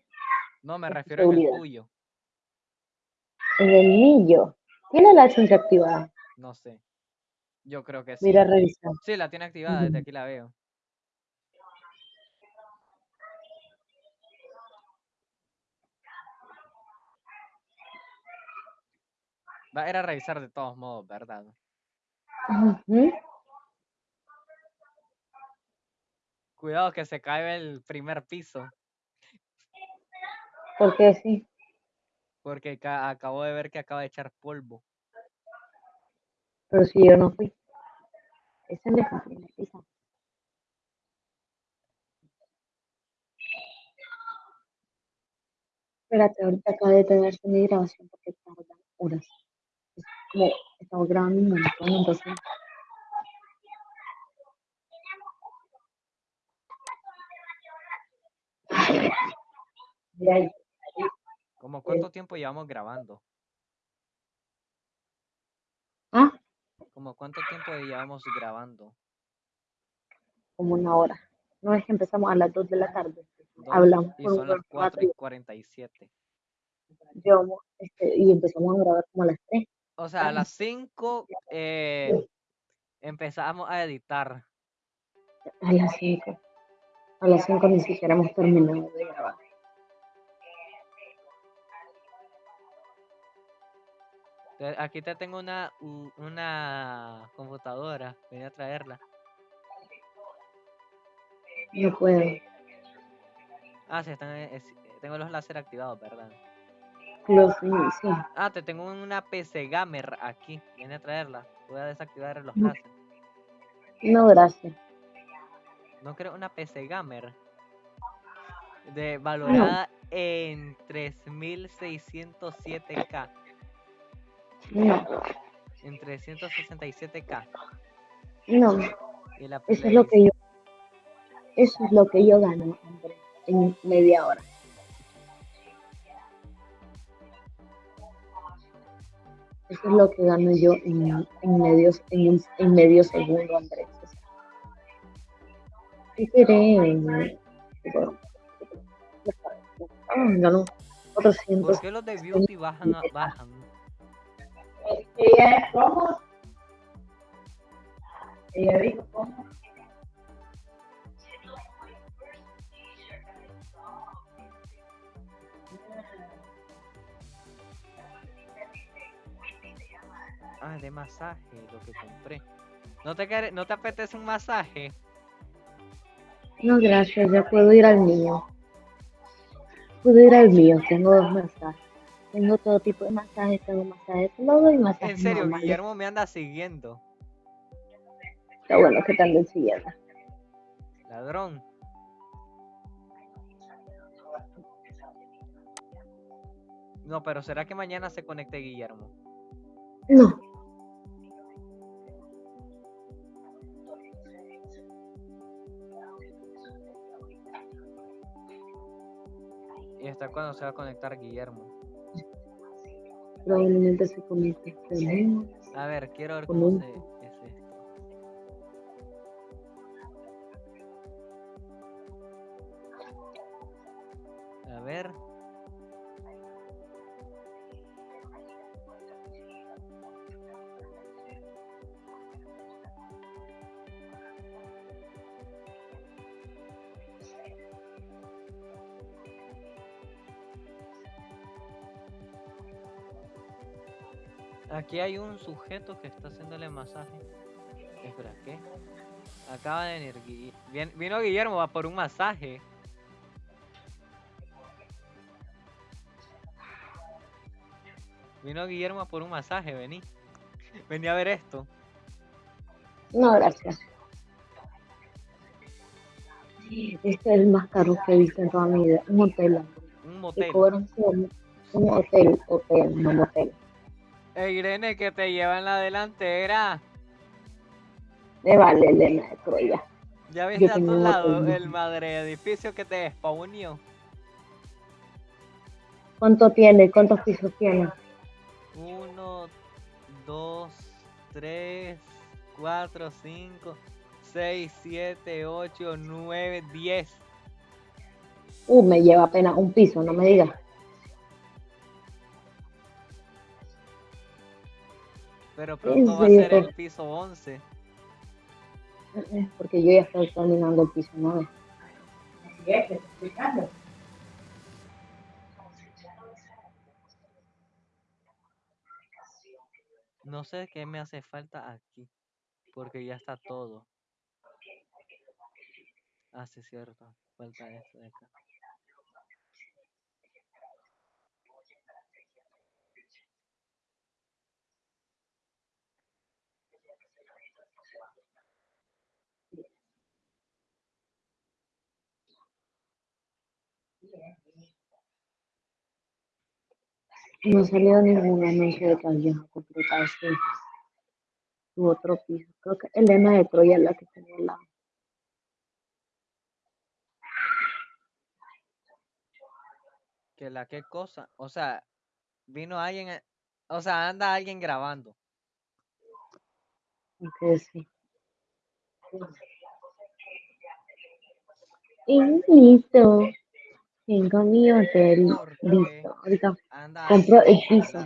No, me refiero en el seguridad. tuyo. En el niño. ¿Tiene la acción activada? No sé. Yo creo que sí. Mira, revisa. Sí, la tiene activada, desde aquí la veo. Va a ir a revisar de todos modos, ¿verdad? Ujú. Cuidado que se cae el primer piso, Porque sí. porque ca- acabo de ver que acaba de echar polvo. Pero si yo no fui. Esa es la primera pizza. Espérate, ahorita acaba de detenerse mi grabación porque tarda horas. Como estamos grabando un montón, entonces. ¿Cómo cuánto tiempo llevamos grabando? Ah, ¿Cómo cuánto tiempo llevamos grabando? como una hora. No es que empezamos a las 2 de la tarde. Dos, Hablamos y son las unos 4 cuatro y 47. Llevamos, este, y empezamos a grabar como a las 3. O sea, a las 5 eh, empezamos a editar. A las 5. A las 5 ni siquiera hemos terminado de grabar. Aquí te tengo una, una computadora. Voy a traerla. No puedo. Ah, sí, están, eh, es- tengo los láser activados, ¿verdad? Los, sí. Ah, te tengo una PC Gamer aquí. Viene a traerla. Voy a desactivar los láser. No, gracias. No creo una PC Gamer. De valorada en 3607K. No, En 367K. no. Y la Eso es lo que yo. Eso es lo que yo gano, en media hora. Eso es lo que gano yo en, en, medios, en, un- en medio segundo, Andrés. O sea, ¿Qué ah, ganó 400. ¿Por qué los de Beauty bajan? a- bajan? Ella es como. Ella dijo cómo. Ah, de masaje, lo que compré. ¿No te, quere- ¿No te apetece un masaje? No, gracias, ya puedo ir al mío. Puedo ir al mío, tengo dos masajes. Tengo todo tipo de masajes, tengo masajes de lodo y masajes En serio, normales. Guillermo me anda siguiendo. Está bueno que te anden siguiendo. Ladrón. No, pero ¿será que mañana se conecte Guillermo? No, hasta cuándo se va a conectar Guillermo? probablemente se conecte conmigo. A ver, quiero ver cómo se, Aquí hay un sujeto que está haciéndole masaje. Espera, ¿qué? Acaba de venir. Gui- vien- Vino Guillermo va por un masaje. Vino Guillermo a por un masaje, vení. Vení a ver esto. No, gracias. Este es el más caro que he visto en toda mi vida. Un hotel. Un Te motel. un hotel, hotel, no motel. Ey, Irene, que te lleva en la delantera. Me vale Elena de Troya. ¿Ya viste a tu lado el madre edificio que te despawnió? ¿Cuánto tiene? ¿Cuántos pisos tiene? Uno, dos, tres, cuatro, cinco, seis, siete, ocho, nueve, diez. Uh, me lleva apenas un piso, no me digas. Pero pronto va a ser el piso 11. Porque yo ya estoy terminando el piso 9. Así es, explicando. No sé qué me hace falta aquí. Porque ya está todo. Ah, sí, cierto. Falta esto de acá. No ha salido ningún anuncio de que alguien ha completado su, su otro piso. Creo que Elena de Troya es la que tenía la. Que la qué cosa. O sea, vino alguien. a- O sea, anda alguien grabando. que sí. Y listo. Tengo mi hotel. Porque Listo. Ahorita Compró el piso.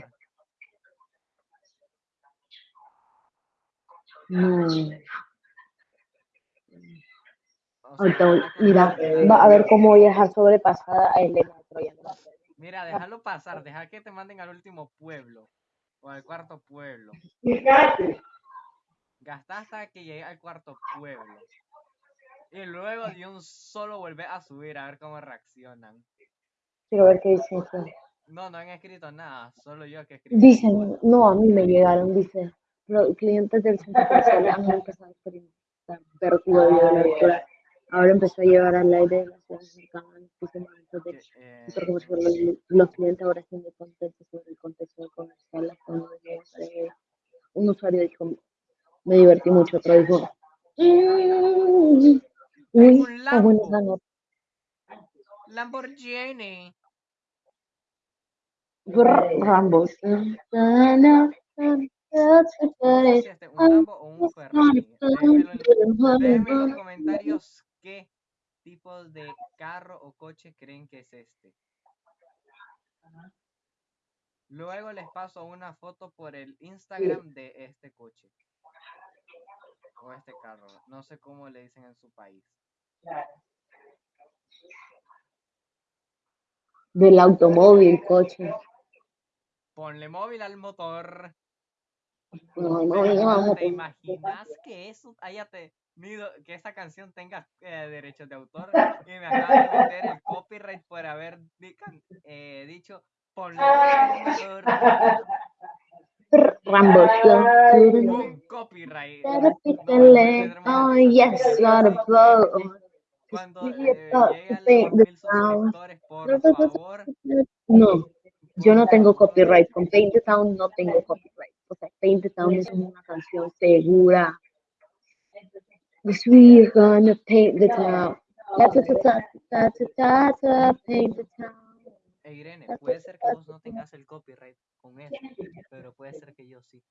no. Ahorita con mira, va a ver cómo voy a dejar sobrepasada a Elena de. Mira, déjalo pasar, deja que te manden al último pueblo o al cuarto pueblo. Fíjate. Gasta hasta que llegue al cuarto pueblo. Y luego de un solo vuelve a subir a ver cómo reaccionan. Quiero ver qué dicen. No, no han escrito nada, solo yo que escribí. Dicen, no, a mí me llegaron, dice, los clientes del centro comercial han empezado a experimentar vértigo debido a la altura. Ahora empezó a llevar al aire de las ciudades cercanas del Que, eh, comercial. Los, clientes ahora están muy contentos sobre el contexto comercial. De ellos, eh, un usuario dijo, me divertí mucho, otro dijo, "Mm, uy, un Lambo. esa nota". Lamborghini. Rambo. Este un Lambo o un Ferrari. Déjenme en los comentarios qué tipo de carro o coche creen que es este. Luego les paso una foto por el Instagram de este coche. O este carro. No sé cómo le dicen en su país. Del automóvil, coche. Ponle móvil al motor. No, no, Pero, no, vamos ¿Te imaginas que eso haya tenido, que esa canción tenga eh, derechos de autor? Y me acaba de meter el copyright por haber eh, dicho ponle móvil al motor. Rambo. Un copyright. Oh, yes, not a boat. Cuando eh, about llegue a to paint los the mil town. suscriptores, por favor, No, yo no tengo copyright. Con Paint the Town no tengo copyright. O sea, Paint the Town es una canción segura. We're gonna paint the town. Ta, ta, ta, ta, ta, ta, ta, ta, paint the town. Eh, Irene, puede ser que vos no tengas el copyright con eso, pero puede ser que yo sí.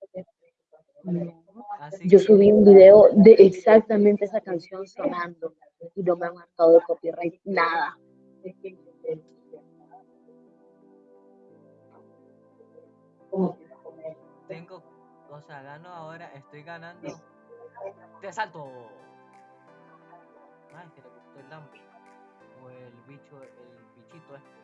Así Yo que, subí un video de exactamente esa canción sonando y no me han marcado de copyright, nada. tengo, o sea, gano ahora, estoy ganando. ¡Te salto! Ay, que le gustó el lampo. O el bicho, el bichito este.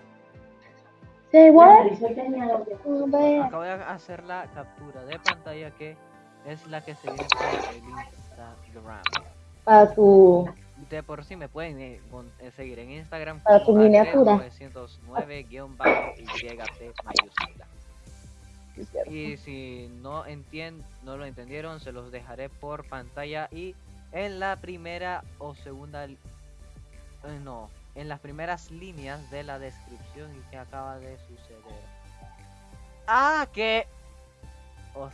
Oh, man. Acabo de hacer la captura de pantalla que es la que se viene por el Instagram. Para tu De por sí me pueden eh, con- eh, seguir en Instagram Para tu miniatura. 909-YT mayúscula. Y si no entien no lo entendieron, se los dejaré por pantalla y en la primera o segunda eh, no, en las primeras líneas de la descripción y que acaba de suceder. Ah, que os-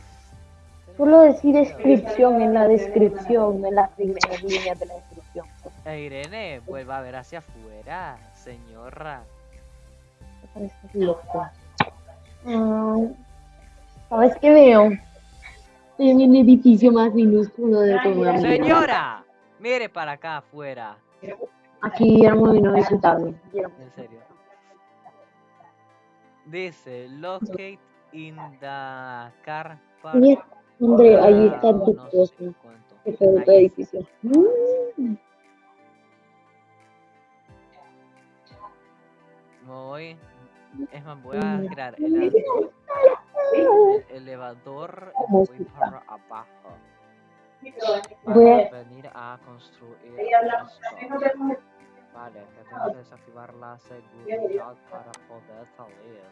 Solo decir descripción en la descripción, en las primeras líneas de la descripción. Eh, Irene, vuelva a ver hacia afuera, señora. Me parece loco. Ah, ¿Sabes qué veo? En el edificio más minúsculo de todo el mundo. Señora, mire para acá afuera. Aquí Guillermo vino a visitarme. En serio. Dice, locate in the car park. Mira, André, ahí ah, está tu cosa. Que. Mm, Me voy. Es más, voy a crear el, elevador- el elevador y ¿Cómo me voy para abajo. Voy a- venir a construir esto. Vale, que desactivar la seguridad para poder salir.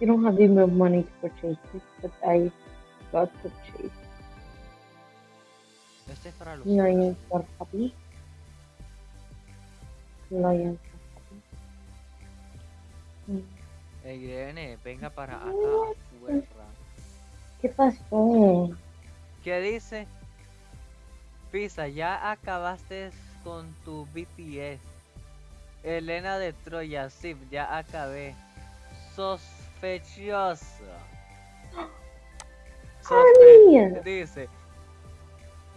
You don't have enough money to purchase this, but I got to purchase. Este es para los for puppy. Lion Irene, venga para acá. ¿Qué pasó? ¿Qué dice? Pisa, ya acabaste con tu BTS. Elena de Troya, sí, ya acabé. Sospechoso. (gasps) Honey. dice.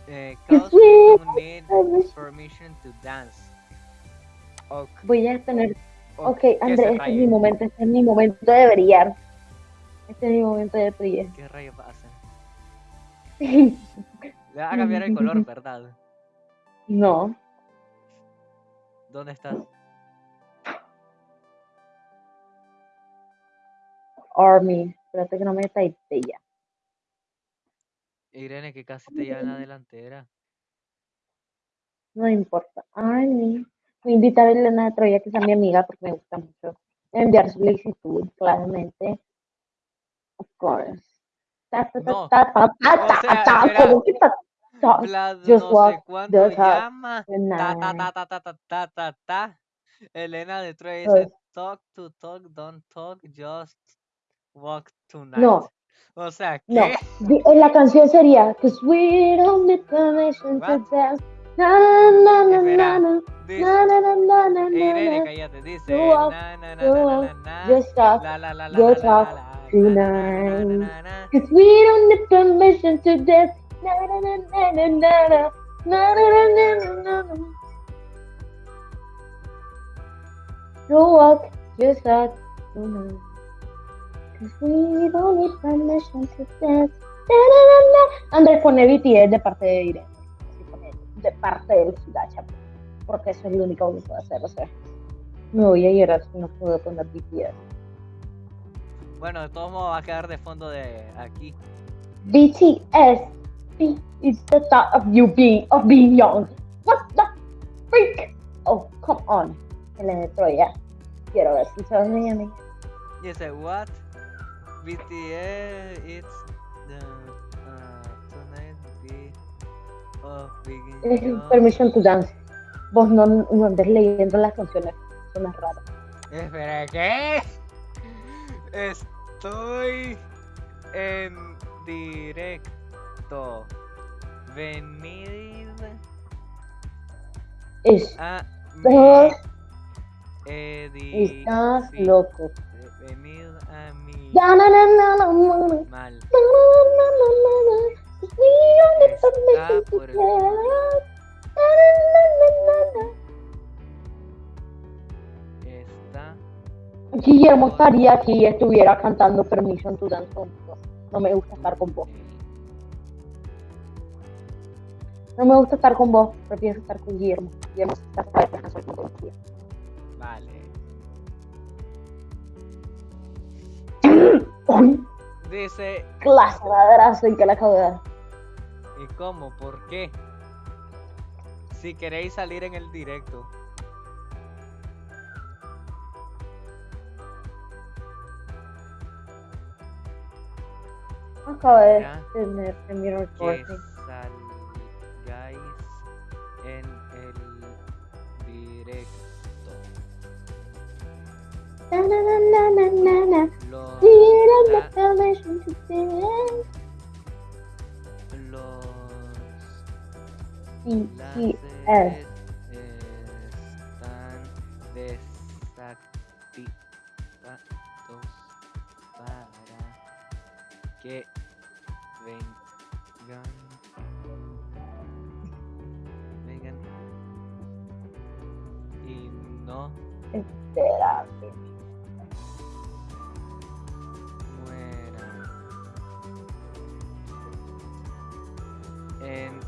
Eh, cause you need permission to dance. Voy a tener. Ok, que André, se este es mi momento, este es mi momento de brillar. Este es mi momento de brillar. ¿Qué rayos va a hacer? (laughs) Le va a cambiar el color, ¿verdad? no, ¿Dónde estás? Army. Espérate que no me taite ya. Irene, que casi te lleva en la delantera. No importa. Army invitar a Elena de Troya, que es mi amiga, porque me gusta mucho enviar solicitud, claramente. Of course. No. Elena de Troy dice, pues talk to talk, don't talk, just walk tonight. No. O sea, eh, la canción sería, cause we don't need permission to dance. Irene, cállate, dice. Just talk, just talk tonight. Cause we don't need permission to dance. You walk, just talk tonight. Cause we don't need permission to dance. Andrés pone BTS de parte de Irene. De parte del Gacha. Porque eso es lo único que puedo hacer. O sea, me voy a llorar si no puedo poner BTS. Bueno, de todos modos va a quedar de fondo de aquí. BTS is the thought of you being of being young. What the freak? Oh, come on. Elena de Troya. Quiero ver si sos mi amiga. Dice, what? BTS, it's Es. Permission to dance. Vos no, no andes leyendo las canciones. Son raras. Espera, ¿qué? Estoy en directo. Venid Es a Edi. estás loco. Venid a mí. Mal. Está por el. Guillermo estaría aquí y estuviera cantando Permission to Dance conmigo. No me gusta estar con vos. No me gusta estar con vos. Prefiero estar con Guillermo. Guillermo está para con Guillermo. Vale. Dice. clase que la acabo de dar. ¿Y cómo? ¿Por qué? Si queréis salir en el directo. Acabo de tener en mi Que salgáis Na, na, na, na. Los, láseres están desactivados para que vengan vengan y no Espérate. En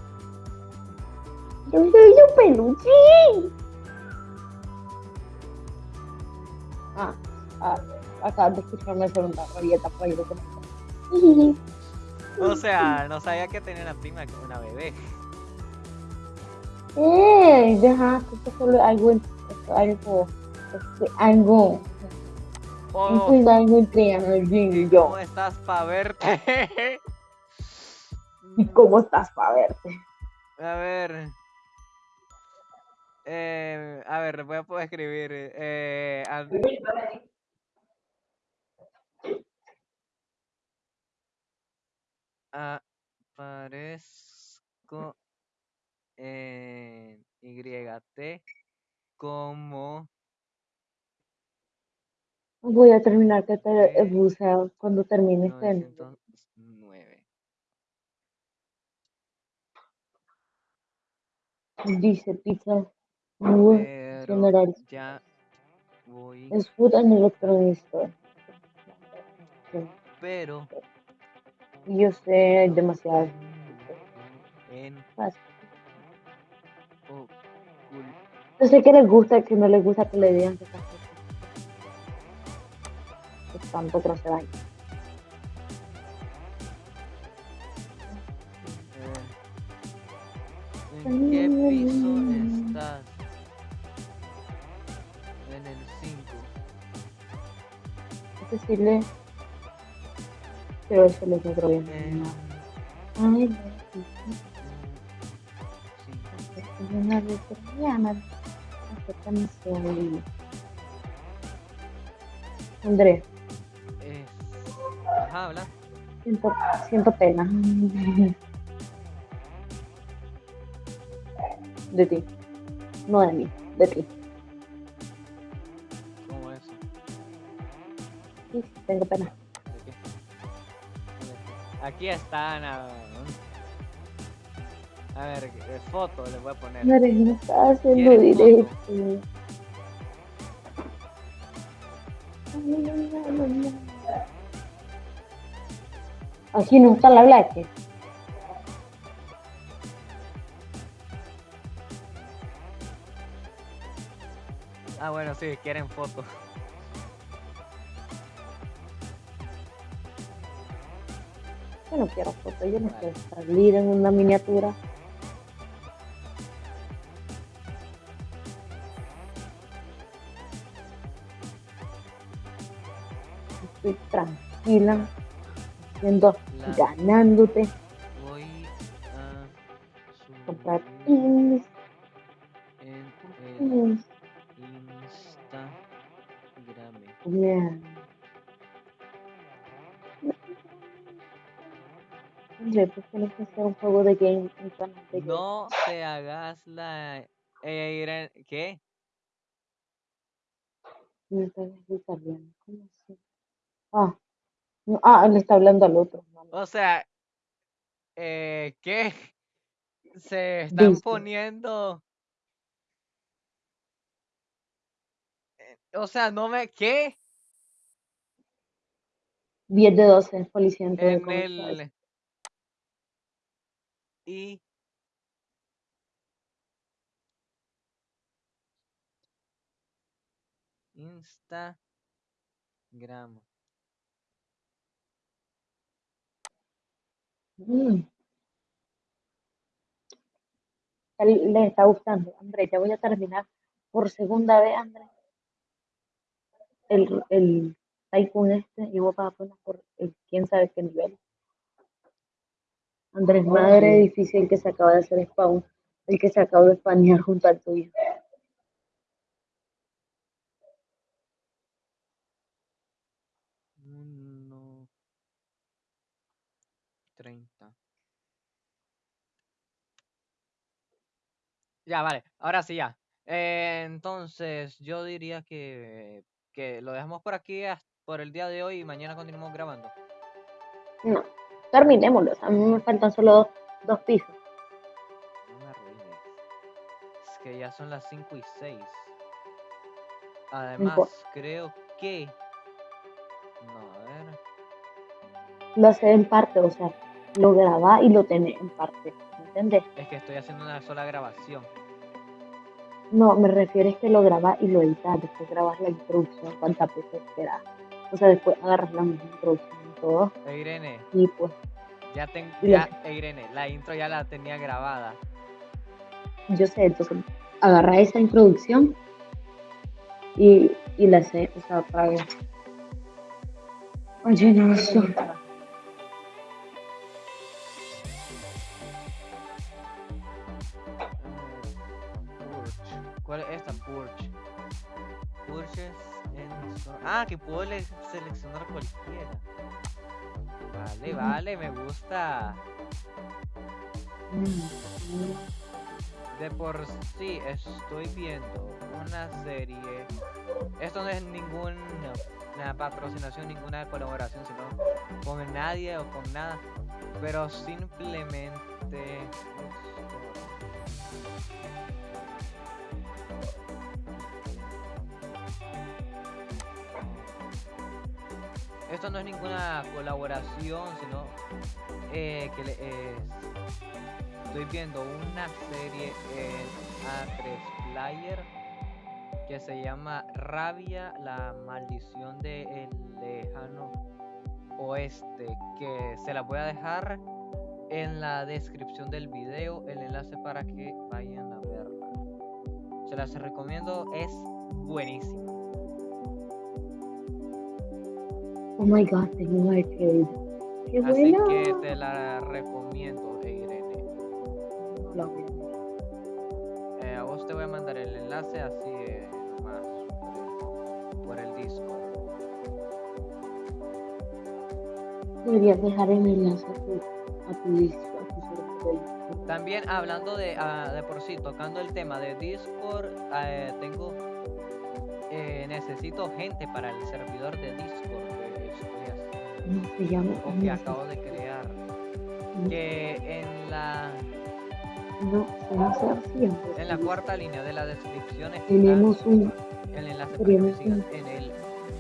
Yo soy su peluchín. Ah, ah, acabas de escucharme hacer una rabieta por ahí de (laughs) o sea no sabía que tenía una prima que una bebé ¡Eh! Deja, esto es solo algo, algo, esto es algo, oh, algo entre alguien y yo. ¿Cómo estás para verte? (laughs) ¿Y cómo estás para verte? A ver. Eh, a ver, voy a poder escribir. Eh, And- aparezco en YT como Voy a terminar que te Eh, buceo cuando termine este. 909. Dice pizza. Muy Pero general. ya voy. Es food and electronic store. Pero Yo sé, hay demasiadas. en Yo sé que les gusta, que no les gusta que le digan que estas cosas. Es tanto que no se vayan. ¿En qué piso estás? En el 5. Es decirle. Quiero decirle que otro bien. En, Ay, no. cinco. Es una veterana. Andrés. Ajá, habla. siento, siento pena. (laughs) De ti. No de mí, de ti. ¿Cómo eso? Sí, tengo pena. ¿De qué? ¿Dónde está? Aquí está Ana. A ver, eh, foto le voy a poner. Andrés, no estás haciendo directo. Aquí no está la black. Ah, bueno, sí, quieren foto. Yo no quiero foto, yo no quiero salir en una miniatura. Estoy tranquila, haciendo, La- ganándote, Voy a comprar Hombre, ¿por qué no puedes hacer un juego de game te hagas la... Eh, ¿Qué? Ah, no, ah, le está hablando al otro. O sea, eh, ¿qué? Se están Dice. poniendo. eh, O sea, no me. ¿Qué? 10 de 12, policía en el. Y. Instagram. Mm. A le está gustando. André, ya voy a terminar por segunda vez, André. El, el Tycoon este y vos vas apenas por el quién sabe qué nivel. Andrés, madre difícil que se acaba de hacer spawn. El que se acaba de spanear junto al tuyo. Uno. Treinta. Ya, vale. Ahora sí, ya. Eh, entonces, yo diría que, que lo dejamos por aquí has- por el día de hoy y mañana continuamos grabando. No, terminémoslo. A mí me faltan solo dos, dos pisos. No me arruines. Es que ya son las 5 y 6. Además, creo que. No, a ver. Lo hace en parte, o sea, lo graba y lo tenés en parte. ¿Entendés? Es que estoy haciendo una sola grabación. No, me refiero es que lo grabas y lo editas. Después grabas la introducción, cuántas veces quieras. O sea, después agarras la misma introducción Irene, Y pues, ya tengo. La- Ya, eh, Irene, la intro ya la tenía grabada. yo sé, entonces agarras esa introducción y, y la sé, o sea, para Oye, no, eso. ¿Cuál es esta? Purge. Purges en Ah, que puedo le- seleccionar cualquiera. Vale, vale, me gusta. De por sí estoy viendo una serie. Esto no es ninguna patrocinación, ninguna colaboración, sino con nadie o con nada. Pero simplemente. Esto no es ninguna colaboración, sino eh, que le, estoy viendo una serie en A3 Player que se llama Rabia, la maldición del lejano oeste, que se la voy a dejar en la descripción del video, el enlace para que vayan a verla. Se las recomiendo, es buenísima. Oh my god, tengo un arcade. Qué Así que te la recomiendo, Irene. No. Eh, a vos te voy a mandar el enlace así eh, nomás por, por el Discord. Deberías dejar el enlace a tu, a tu disco, a tu. También hablando de, ah, de por sí, tocando el tema de Discord, eh, tengo eh, necesito gente para el servidor de Discord ¿Cómo se llama? o que acabo de crear. no, Que en la no, se hace así. antes, en la cuarta línea de la descripción Tenemos un, el enlace para que me un- en el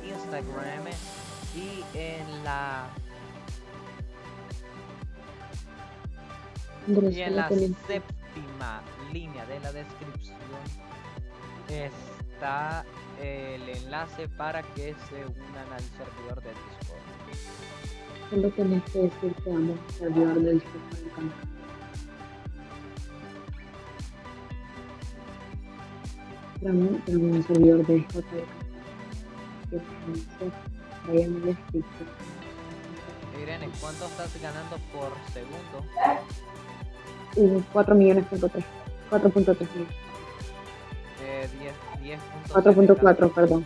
Instagram y en la Andrés, Y en la séptima línea de la descripción está el enlace para que se unan al servidor de Discord. Solo tenés que decir que vamos a servidor de Discord para el canal. Tenemos tenemos un servidor de. Que. Irene, ¿cuánto estás ganando por segundo? Uh, 4 millones punto tres. 4.3 millones. Eh, 10, 10.7K. 4.4, perdón.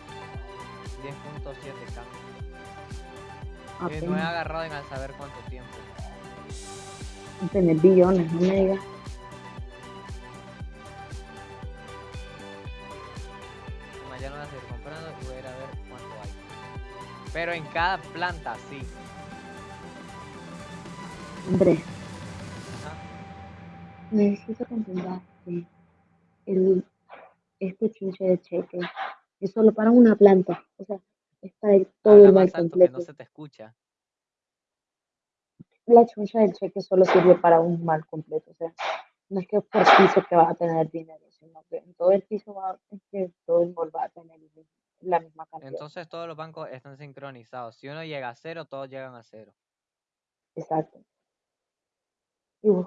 10.7k. Eh, no he Apenas. agarrado en al saber cuánto tiempo. Tener billones, no me digas. Mañana voy a seguir comprando y voy a ir a ver Pero en cada planta, sí. Andrés, Ajá. necesito que el, este chinche de cheque es solo para una planta. O sea, es para el- todo Habla el mal más alto que no completo. se te escucha. La chuncha del cheque solo sirve para un mal completo. O sea, no es que por piso que vas a tener dinero, sino que en todo el piso va, es que todo el mall va a tener la misma cantidad. Entonces todos los bancos están sincronizados. Si uno llega a cero, todos llegan a cero. Exacto. Y vos,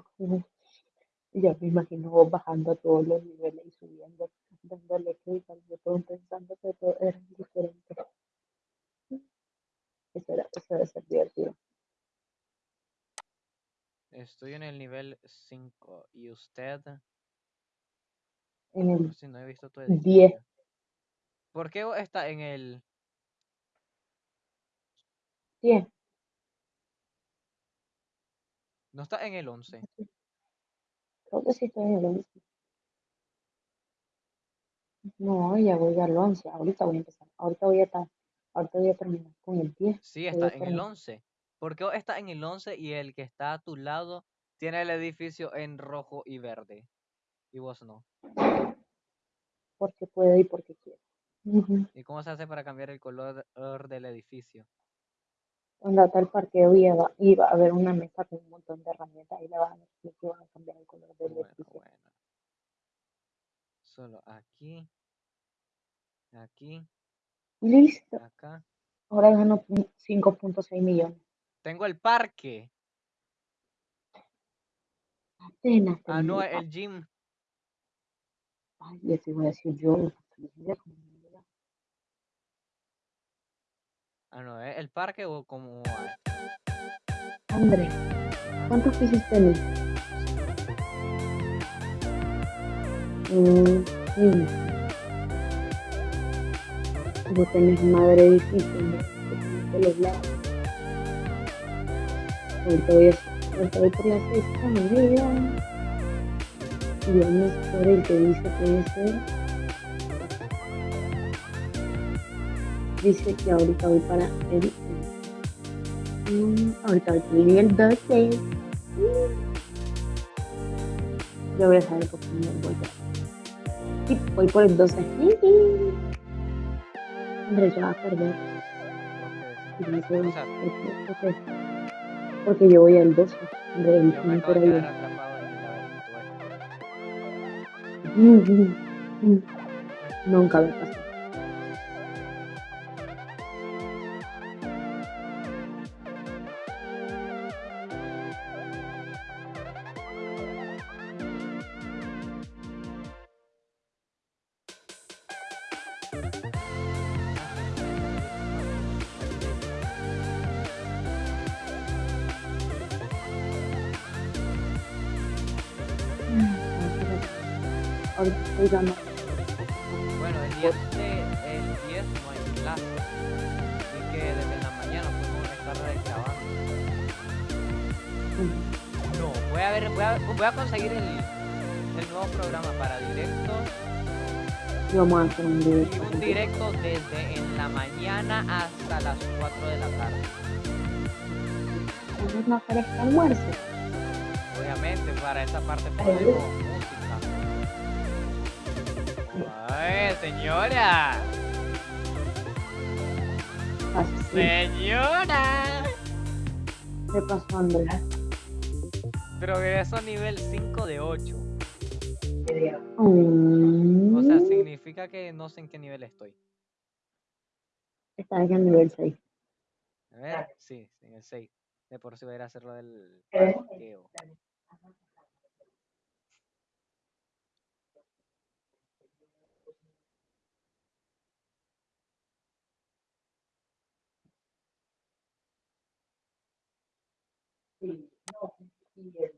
ya me imagino vos bajando a todos los niveles y subiendo, dándole clic al botón, pensando que todo era diferente. Eso, era, eso debe ser divertido. Estoy en el nivel 5. ¿Y usted? En el sí, no he visto tu 10. edificio. ¿Por qué está en el... 10, No está en el 11? creo que sí estoy en el 11. No, ya voy al 11, ahorita voy a empezar, ahorita voy a estar, ahorita voy a terminar con el 10. Sí, está en el terminar. 11. ¿Por qué vos está en el 11 y el que está a tu lado tiene el edificio en rojo y verde? Y vos no. Porque puedo y porque quiero. Ujú. ¿Y cómo se hace para cambiar el color or del edificio? Cuando hasta el parqueo iba, iba a haber una mesa con un montón de herramientas y le van a decir que van a cambiar el color del Bueno, edificio. bueno. Solo aquí, aquí, Listo. acá. Ahora gano pu- 5.6 millones. Tengo el parque. Apenas Ah, no, el gym. Ay, ya te voy a decir yo. Ah, no, ¿es el parque o como... Andrés, ¿cuántos pisos tenés? Mm, mm. Vos tenés madre edificio, ¿no? Los lados. Ahorita voy, a, voy por la sexta avenida. Y vamos por el que dice que ese. Dice que ahorita voy para el. mm, ahorita voy por el nivel 12. Yo voy a saber por me voy a. Voy por el 12. Hombre, ya va a perder. No sé, porque, porque, yo voy al 12. Hombre, el Yo me por de ahí. quedar atrapado en Ahorita ganando. Bueno, el 10, de- el 10 no hay clase. Así que desde la mañana podemos estar grabando. Mm. No, voy a ver, voy a, voy a conseguir el, el nuevo programa para directo Y vamos a hacer un y directo. un directo desde en la mañana hasta las 4 de la tarde. Entonces no aparezca almuerzo. Obviamente, para esa parte ponemos música. ¡Ay, señora! Así. ¡Señora! ¿Qué pasó, Andrés? Progreso nivel 5 de 8. Mm, O sea, significa que no sé en qué nivel estoy. Está en el nivel 6. A ver, sí, en el 6. De por sí voy a ir a hacer lo del Eh. Sí, no, sí.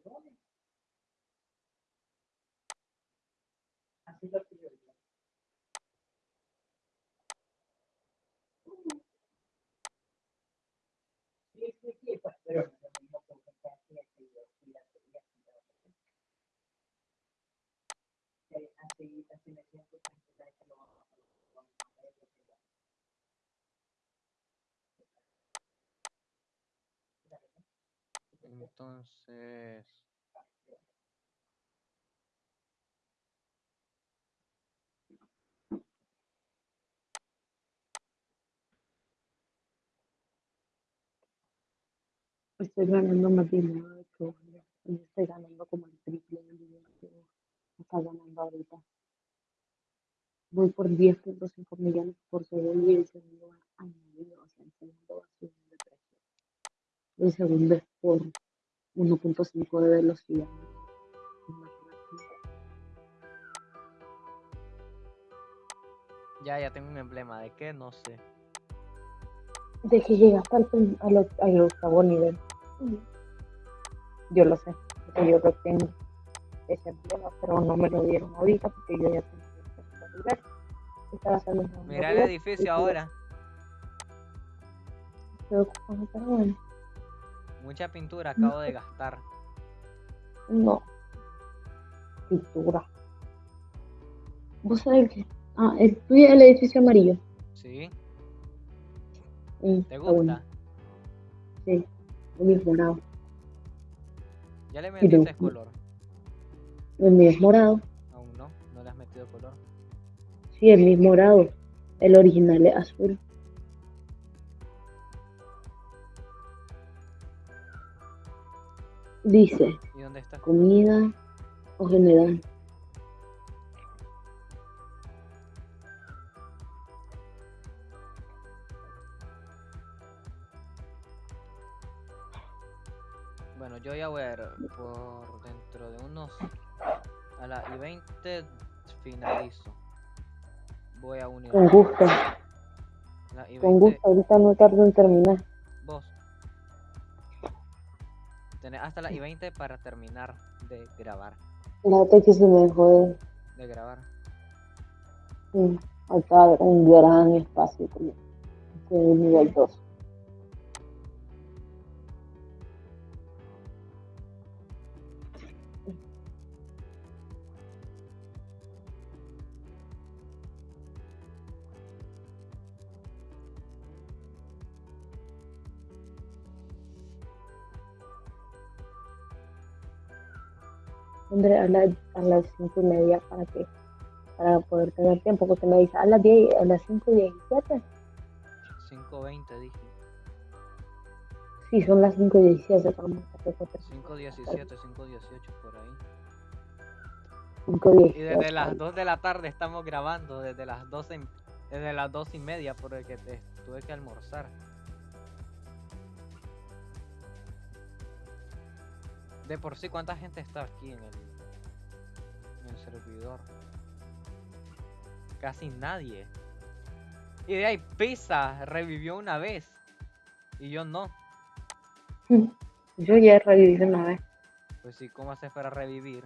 Entonces, Estoy ganando más dinero de que estoy ganando como el triple del dinero que vos estás ganando ahorita. Voy por 10.5 millones por segundo y el segundo va añadido, o sea, el segundo va subiendo de precio. El segundo es por 1.5 de velocidad. Ya, ya tengo un emblema. ¿De qué? No sé. De que llegaste al, al, al octavo nivel. Yo lo sé, porque yo lo tengo ese emblema, pero no me lo dieron ahorita porque yo ya tengo el nivel. Estaba Mira el edificio y ahora. estoy ocupando, pero bueno, Mucha pintura acabo de gastar. no. Pintura. ¿Vos sabés que? Ah, el tuyo es el edificio amarillo. ¿Sí? Mm, ¿Te está bueno. gusta? Sí, el es morado. ¿Ya le metiste gusta. color? El es morado. Aún no. No le has metido color. Sí, el es morado. El original es azul. Dice, ¿Y dónde está? comida o general. Bueno, yo voy a ver por dentro de unos... A la y 20 finalizo. Voy a unir. Con gusto, con 20, gusto. Ahorita no tardo en terminar. Hasta la y 20 para terminar de grabar. Fíjate que se me dejó de... Grabar. mm, Acá un gran espacio como de nivel 2. Hombre, a, la- a las cinco y media para que para poder tener tiempo, porque me dice a las 10, a las 5 y 17. 5.20 dije. Sí, son las 5 y 17, vamos a hacer 5.17, 5.18 por ahí. 5 y Y desde las 2 de la tarde estamos grabando, desde las 12, y- desde las 2 y media, porque te, tuve que almorzar. De por sí, ¿cuánta gente está aquí el, en el servidor? Casi nadie. Y de ahí, Pizza revivió una vez. Y yo no. Yo ya reviví una vez. Pues sí, ¿cómo haces para revivir?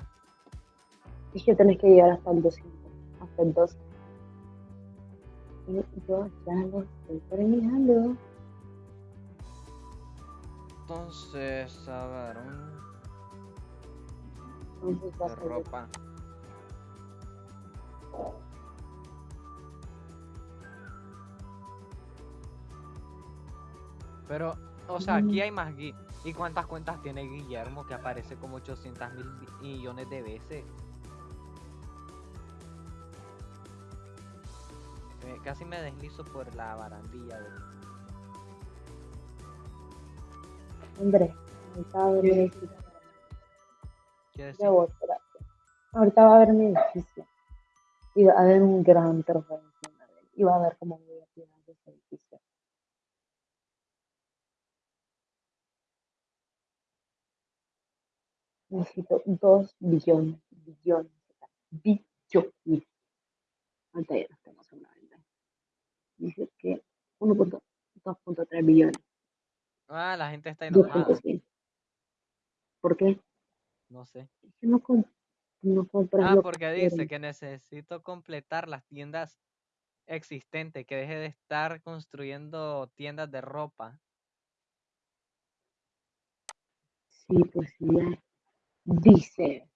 Es que tenés que llegar hasta el 200, hasta el 12. Y yo ya lo estoy terminando. Entonces, a ver, un Entonces de ser ropa. Pero, o sea, aquí hay más gui- ¿Y cuántas cuentas tiene Guillermo que aparece como 800 mil millones de veces? Casi me deslizo por la barandilla de... Hombre, ahorita va a haber espérate. Ahorita va a haber un edificio. Y va a haber un gran él. Y va a ver cómo voy a tirar de ese edificio. Necesito 2 billones, billones, billones. Ahorita ya tenemos en la venta. Dice que 1.2.3 billones. Ah, la gente está enojada. 2.100. ¿Por qué? No sé. Es que no, no compras Ah, lo porque que dice que necesito completar las tiendas existentes, que deje de estar construyendo tiendas de ropa. Sí, pues ya. Dice.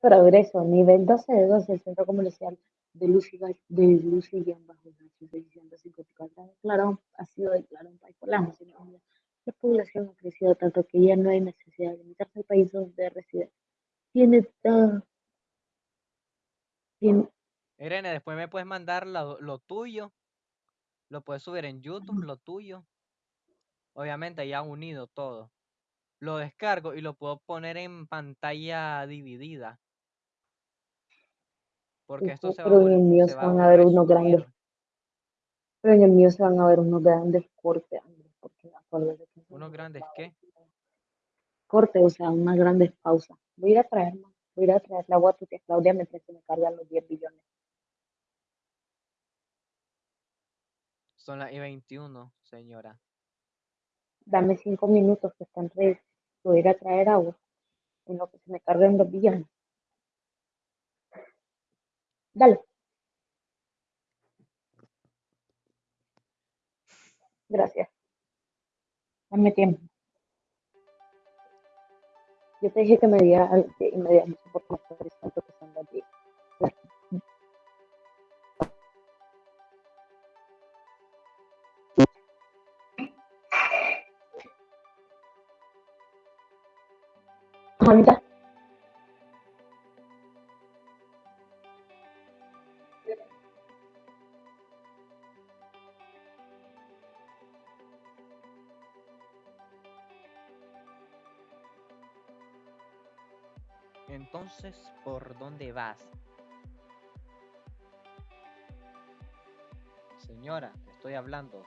Progreso, nivel 12 de 12, el centro comercial de Lucy, de Lucy bajo Nacho 654 declarado, ha sido declarado un país por la Naciones Los población ha crecido tanto que ya no hay necesidad de limitarse al país donde reside. Tiene todo. Tiene, Irene, después me puedes mandar lo, lo tuyo. Lo puedes subir en YouTube, lo tuyo. Obviamente ya unido todo. Lo descargo y lo puedo poner en pantalla dividida. Porque esto se va a, pero en el mío se van a ver unos grandes, pero en el mío se van a ver unos grandes cortes, Andrés, porque eso ¿Unos no grandes qué? cortes, o sea, unas grandes pausas. Voy a ir a traer más, voy a ir a traer la agua tía Claudia mientras se me cargan los 10 billones. Son las I-21, señora. Dame 5 minutos que están ready. Voy a ir a traer agua en lo que se me carguen los billones. Dale. Gracias. Dame tiempo. Yo te dije que me diera algo y me diera mucho por tanto que son las 10. Ahorita. ¿Por dónde vas? Señora, estoy hablando.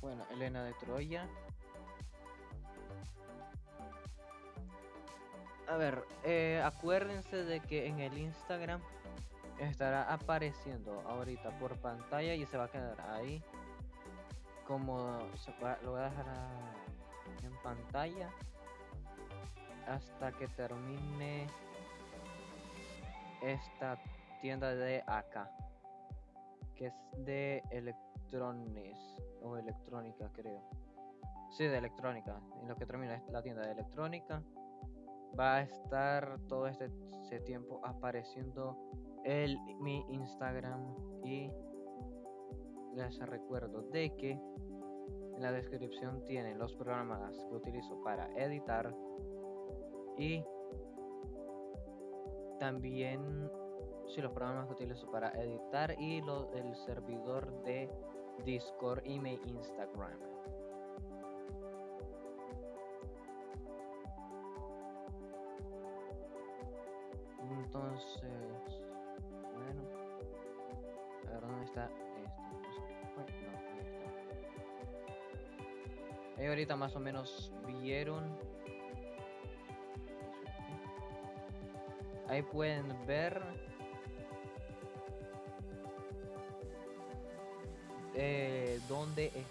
Bueno, Elena de Troya. A ver, eh, acuérdense de que en el Instagram estará apareciendo ahorita por pantalla y se va a quedar ahí. Como se va- lo voy a dejar en pantalla hasta que termine esta tienda de acá que es de electrones o electrónica creo. Sí de electrónica. En lo que termina es la tienda de electrónica. Va a estar todo este, tiempo apareciendo el mi instagram y les recuerdo de que en la descripción tienen los programas que utilizo para editar y también sí, los programas que utilizo para editar y lo, el servidor de Discord y mi Instagram. Entonces, bueno, a ver dónde está esto. No, está. Ahí ahorita más o menos vieron Ahí pueden ver eh, dónde es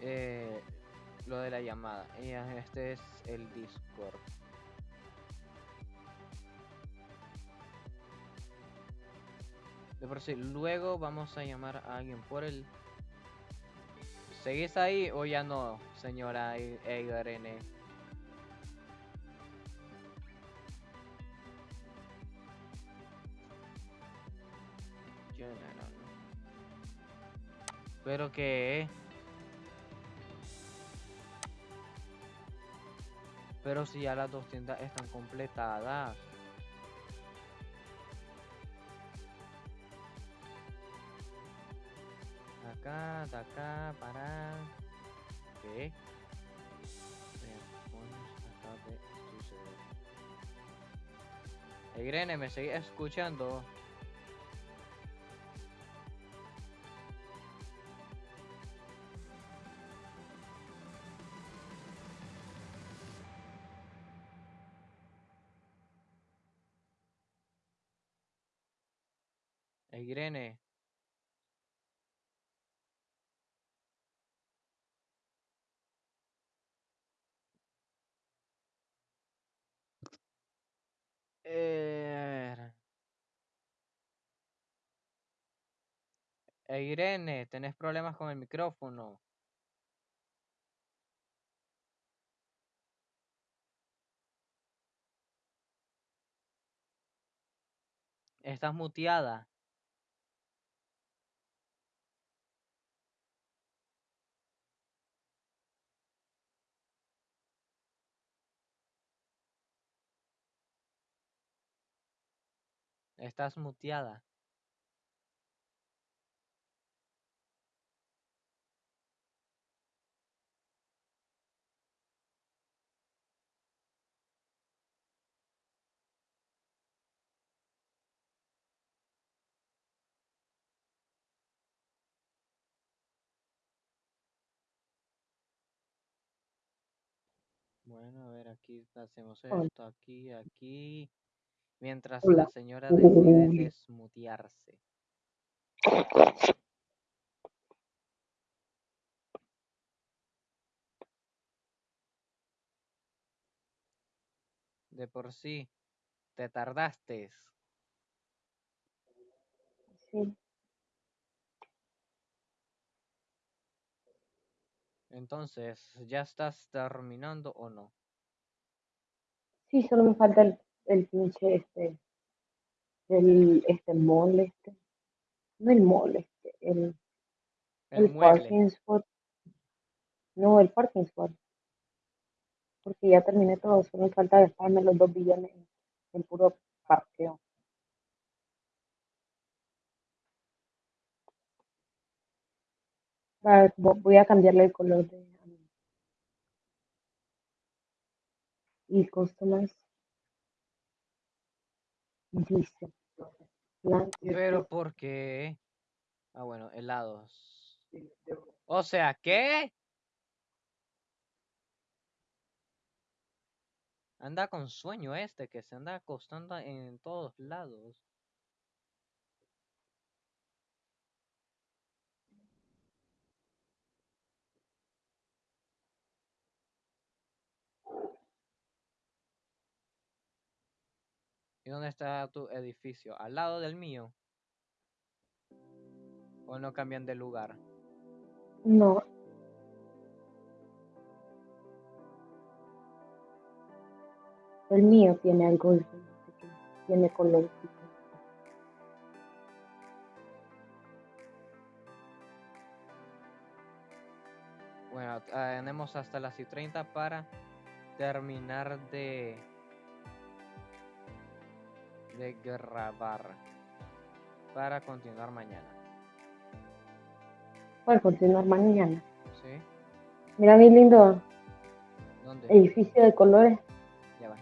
eh, lo de la llamada. Este es el Discord. De por sí, luego vamos a llamar a alguien por el. ¿Seguís ahí o ya no, señora E- Pero que. Pero si ya las dos tiendas están completadas. Acá, de acá, para. Demonios acaba de. Irene, ¿me seguís escuchando? Irene eh, eh... Irene, tenés problemas con el micrófono. Estás muteada. Estás muteada. Bueno, a ver, aquí hacemos Hola. esto, aquí, aquí. Mientras Hola. la señora decide desmutearse. De por sí, te tardaste. Sí, Entonces, ¿ya estás terminando o no? sí, solo me falta el, el pinche este, el este mole este, no el mole, este, el, El el parking spot, no el parking spot, porque ya terminé todo, solo me falta gastarme los dos billones en puro parqueo. Voy a cambiarle el color de y customize dice Pero ¿por qué? Ah, bueno, helados. O sea, ¿qué? Anda con sueño este, que se anda acostando en todos lados. ¿Y dónde está tu edificio? ¿Al lado del mío? ¿O no cambian de lugar? no el mío tiene algo tiene color Bueno, tenemos hasta las y 30 para terminar de de grabar para continuar mañana. para continuar mañana ¿Sí? mira mi lindo ¿Dónde? edificio de colores Ya va.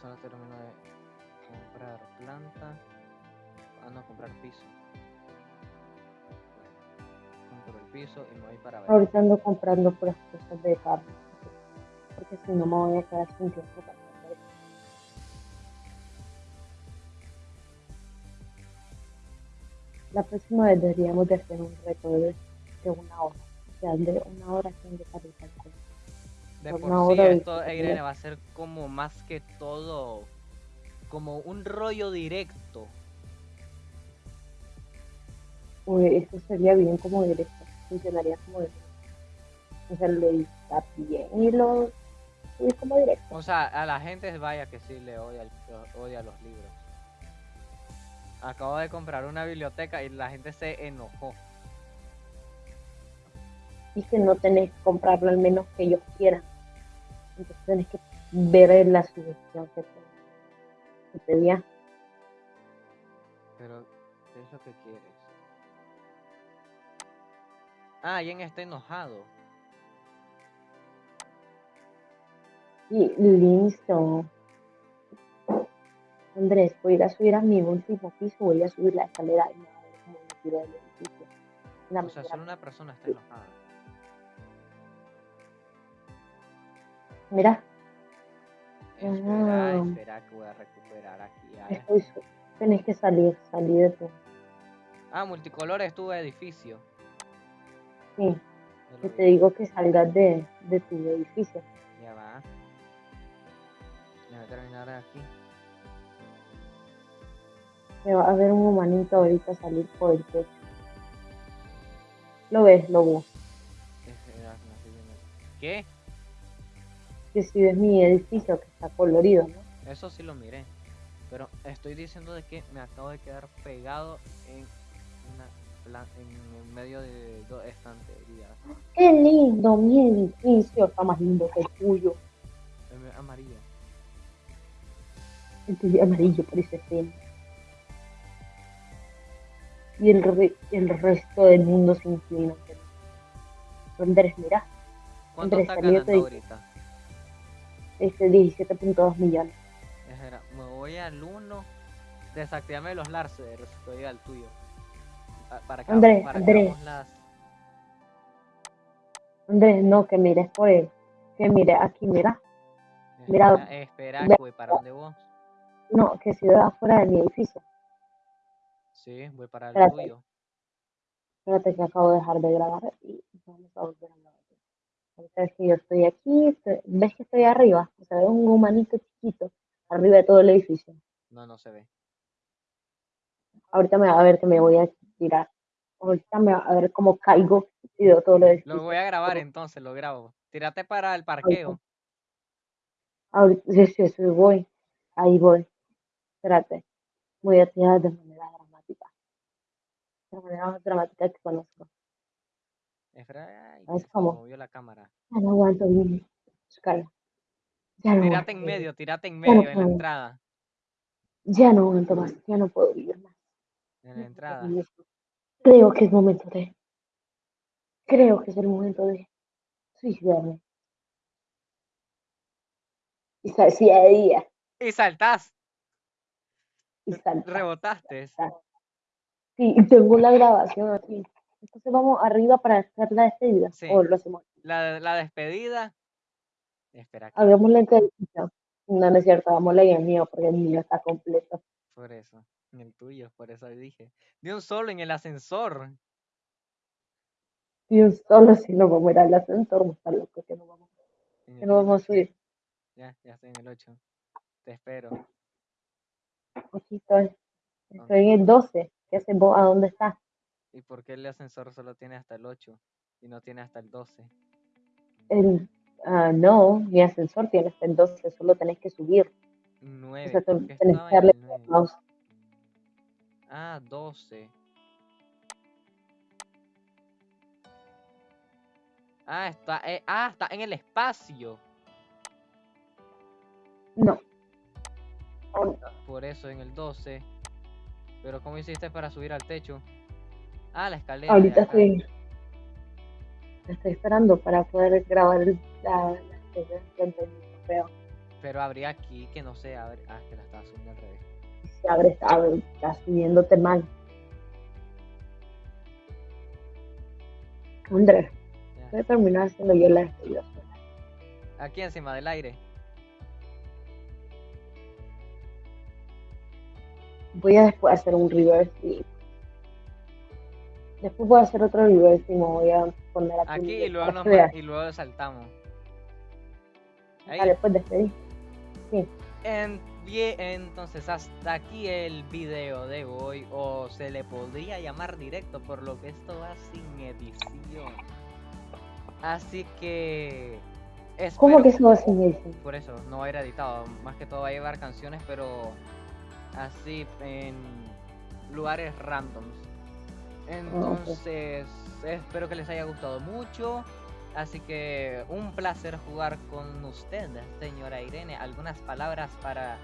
Solo termino de comprar planta. Ah, no, comprar piso. Compro el piso y me voy para ver. ahorita ando comprando puras cosas de carne porque si no me voy a quedar sin tiempo para la próxima vez deberíamos de hacer un reto de, de una hora o sea de una hora sin de cosa. De por una sí, hora de esto, discutir. Irene, va a ser como más que todo, como un rollo directo. Uy, eso sería bien como directo funcionaría como directo o sea lo edita bien y lo y como directo O sea, a la gente vaya que sí le odia, odia los libros. Acabo de comprar una biblioteca y la gente se enojó. que no tenés que comprarlo al menos que ellos quieran. Entonces tenés que ver la sugestión que te, que te di. Pero, ¿qué es lo que quieres? Ah, Jen está enojado. Y listo. Andrés, voy a ir a subir a mi último piso, voy a subir la escalera y me voy a tiro del edificio. La O sea, solo una persona está enojada. Mira, Espera, Ah. espera que voy a recuperar aquí. a- estoy su- tenés que salir, salir de tu. Ah, multicolor es tu edificio. Sí, vi. te digo que salgas de, de tu edificio. Ya va. Voy a terminar aquí. Me va a ver un humanito ahorita salir por el techo. ¿Lo ves, lobo? Estoy viendo. ¿Qué? Que si ves mi edificio que está colorido, ¿no? Eso sí lo miré. Pero estoy diciendo de que me acabo de quedar pegado en una en medio de dos estanterías. ¡Qué lindo! Mi edificio está más lindo que el tuyo. Amarillo. El tuyo amarillo parece feo. Y el, re- el resto del mundo se inclina. ante. Andrés, mira, ¿Cuánto Andrés, está de ganando tu ahorita? este 17.2 millones. Espera, me voy al 1. Desactivame los lasers. Estoy al tuyo. Para que, Andrés, para que Andrés. hagamos las. Andrés, no, que mires por él. Que mire aquí, mira. Mira, Espera, espera, voy para donde vos. No, que si veo afuera de mi edificio. Sí, voy para el Espérate. tuyo. Espérate que acabo de dejar de grabar y vamos a volver a grabar. Ahorita es que yo estoy aquí, estoy- ves que estoy arriba, o sea, veo un humanito chiquito arriba de todo el edificio. No, no se ve. Ahorita me va a ver que me voy a tirar. Ahorita me va a ver cómo caigo y veo todo el edificio. Lo voy a grabar entonces, lo grabo. Tírate para el parqueo. Ahorita, sí, sí, sí, voy. Ahí voy. Espérate. Voy a tirar de manera dramática. De la manera más dramática que conozco. Espera, ay, ¿Sabes se me cómo? movió la cámara. Ya no aguanto bien. Oscar. Ya no Tírate en medio, tírate en Ya no medio, en la entrada. Ya no aguanto más. Ya no puedo vivir más. En la entrada. Creo que es momento de. Creo que es el momento de suicidarme. Y sa- sí, ahí ya. Y saltás, Y salta. rebotaste. Sí, y tengo la grabación aquí. Entonces vamos arriba para hacer la despedida. Sí. O lo hacemos. La, la despedida. Espera, aquí, Hagámosla en televisión. No, no es cierto, hagámosla en el mío, porque el mío está completo. por eso. En el tuyo, por eso dije. De un solo en el ascensor. Y un solo si no vamos a ir al ascensor, estar locos que no vamos, en que no vamos a subir. Ya, ya estoy en el 8. Te espero. Aquí estoy. Estoy en el 12. ¿Qué haces vos? ¿A dónde estás? ¿Y por qué el ascensor solo tiene hasta el 8 y no tiene hasta el 12? El, ah, no, mi ascensor tiene hasta el 12, solo tenés que subir. O 9. sea, ¿Por te- qué tenés que darle el 9? mouse. Ah, 12. Ah, está, eh, ah, está en el espacio. No. Por eso en el 12. Pero ¿cómo hiciste para subir al techo? Ah, la escalera. Ahorita estoy, estoy esperando para poder grabar la, la. Pero habría aquí que no se abre. Ah, que la estaba subiendo al revés. Se abre, abre, está subiéndote mal. Andrés, voy a terminar haciendo yo la despedida. Aquí encima del aire. Voy a después hacer un reverse y después voy a hacer otro reverse y me voy a poner aquí. Aquí y luego, nos y luego saltamos. Ahí. Dale, pues despedí. En- bien, entonces hasta aquí el video de hoy o se le podría llamar directo por lo que esto va sin edición. Así que ¿Cómo que eso va sin edición? por eso no va a ir editado, más que todo va a llevar canciones pero así en lugares randoms. Entonces, espero que les haya gustado mucho. Así que un placer jugar con usted, señora Irene. ¿Algunas palabras para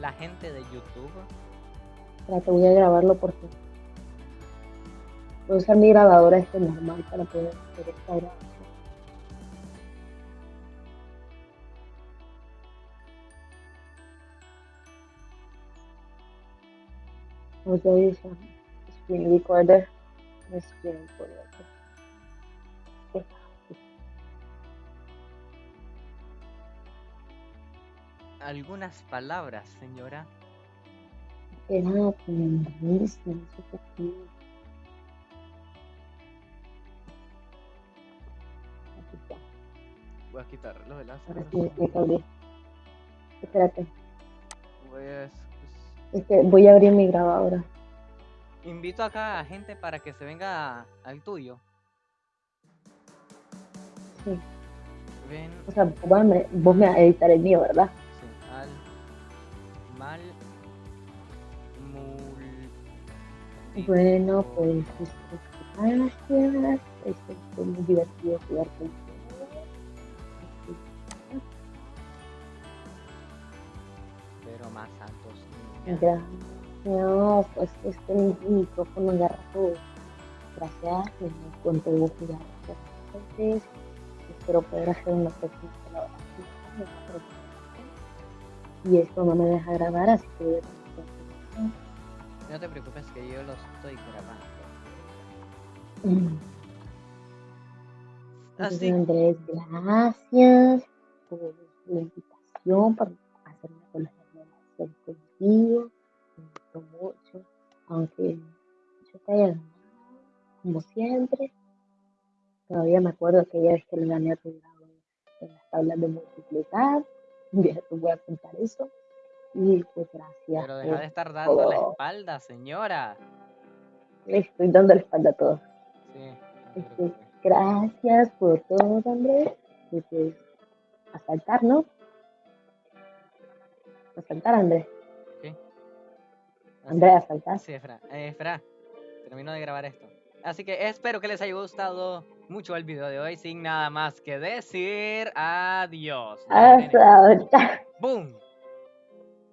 la gente de YouTube? Espera, te voy a grabarlo por ti. Voy a usar mi grabadora este normal para poder hacer esta grabación. Voy a usar screen recorder. No screen recorder. ¿Algunas palabras, señora? Era. Voy a quitar los enlaces. Espérate. Pues, Este, voy a abrir mi grabadora. Invito acá a gente para que se venga al tuyo. Sí. Ven, O sea, vos me, vos me vas a editar el mío, ¿verdad? sí, al mal mul Bueno, pues gracias. Fue muy divertido jugar con Gracias. Pues este mi micrófono agarra todo. Gracias. Me contó jugar antes. Espero poder hacer una próxima colaboración. Y esto no me deja grabar, así que voy a tener que hacer No te preocupes que yo lo estoy grabando. Mm. Entonces, Así Andrés, gracias por la invitación, por hacerme conocer Me mucho, aunque yo te haya ganado, como siempre. Todavía me acuerdo aquella vez que le gané a tu grado en las tablas de multiplicar. (laughs) Día te voy a contar eso. Y pues gracias. Pero deja de estar dando la espalda, señora. Le estoy dando la espalda a todos. Sí, Este. Gracias por todo, Andrés. Y pues, a saltar, ¿no? A saltar, Andrés. ¿Qué? Así- Andrés, a saltar. Sí, espera, eh, espera. Termino de grabar esto. Así que espero que les haya gustado mucho el video de hoy. Sin nada más que decir, adiós. Hasta ahorita. ¡Boom!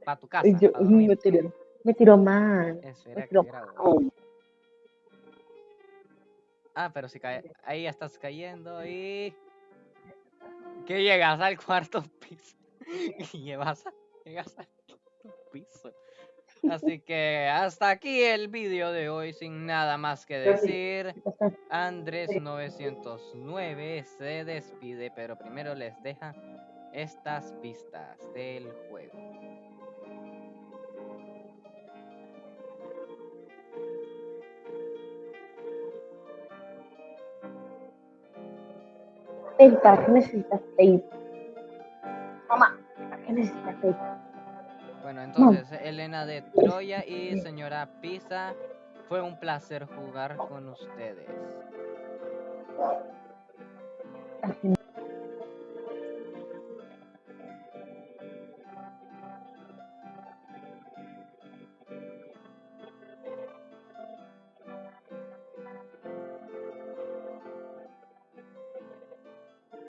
Pa' tu casa. Yo, pa' me tiró, me tiró mal. Espera Me que mal. Ah, pero si cae, ahí ya estás cayendo y que llegas al cuarto piso (laughs) y llevas a- llegas al cuarto piso. Así que hasta aquí el vídeo de hoy sin nada más que decir. Andrés 909 se despide, pero primero les deja estas pistas del juego. Ey, ¿para qué necesitas tape? Mamá, ¿para qué necesitas tape? Bueno, entonces Elena de Troya y señora Pisa, fue un placer jugar con ustedes. Final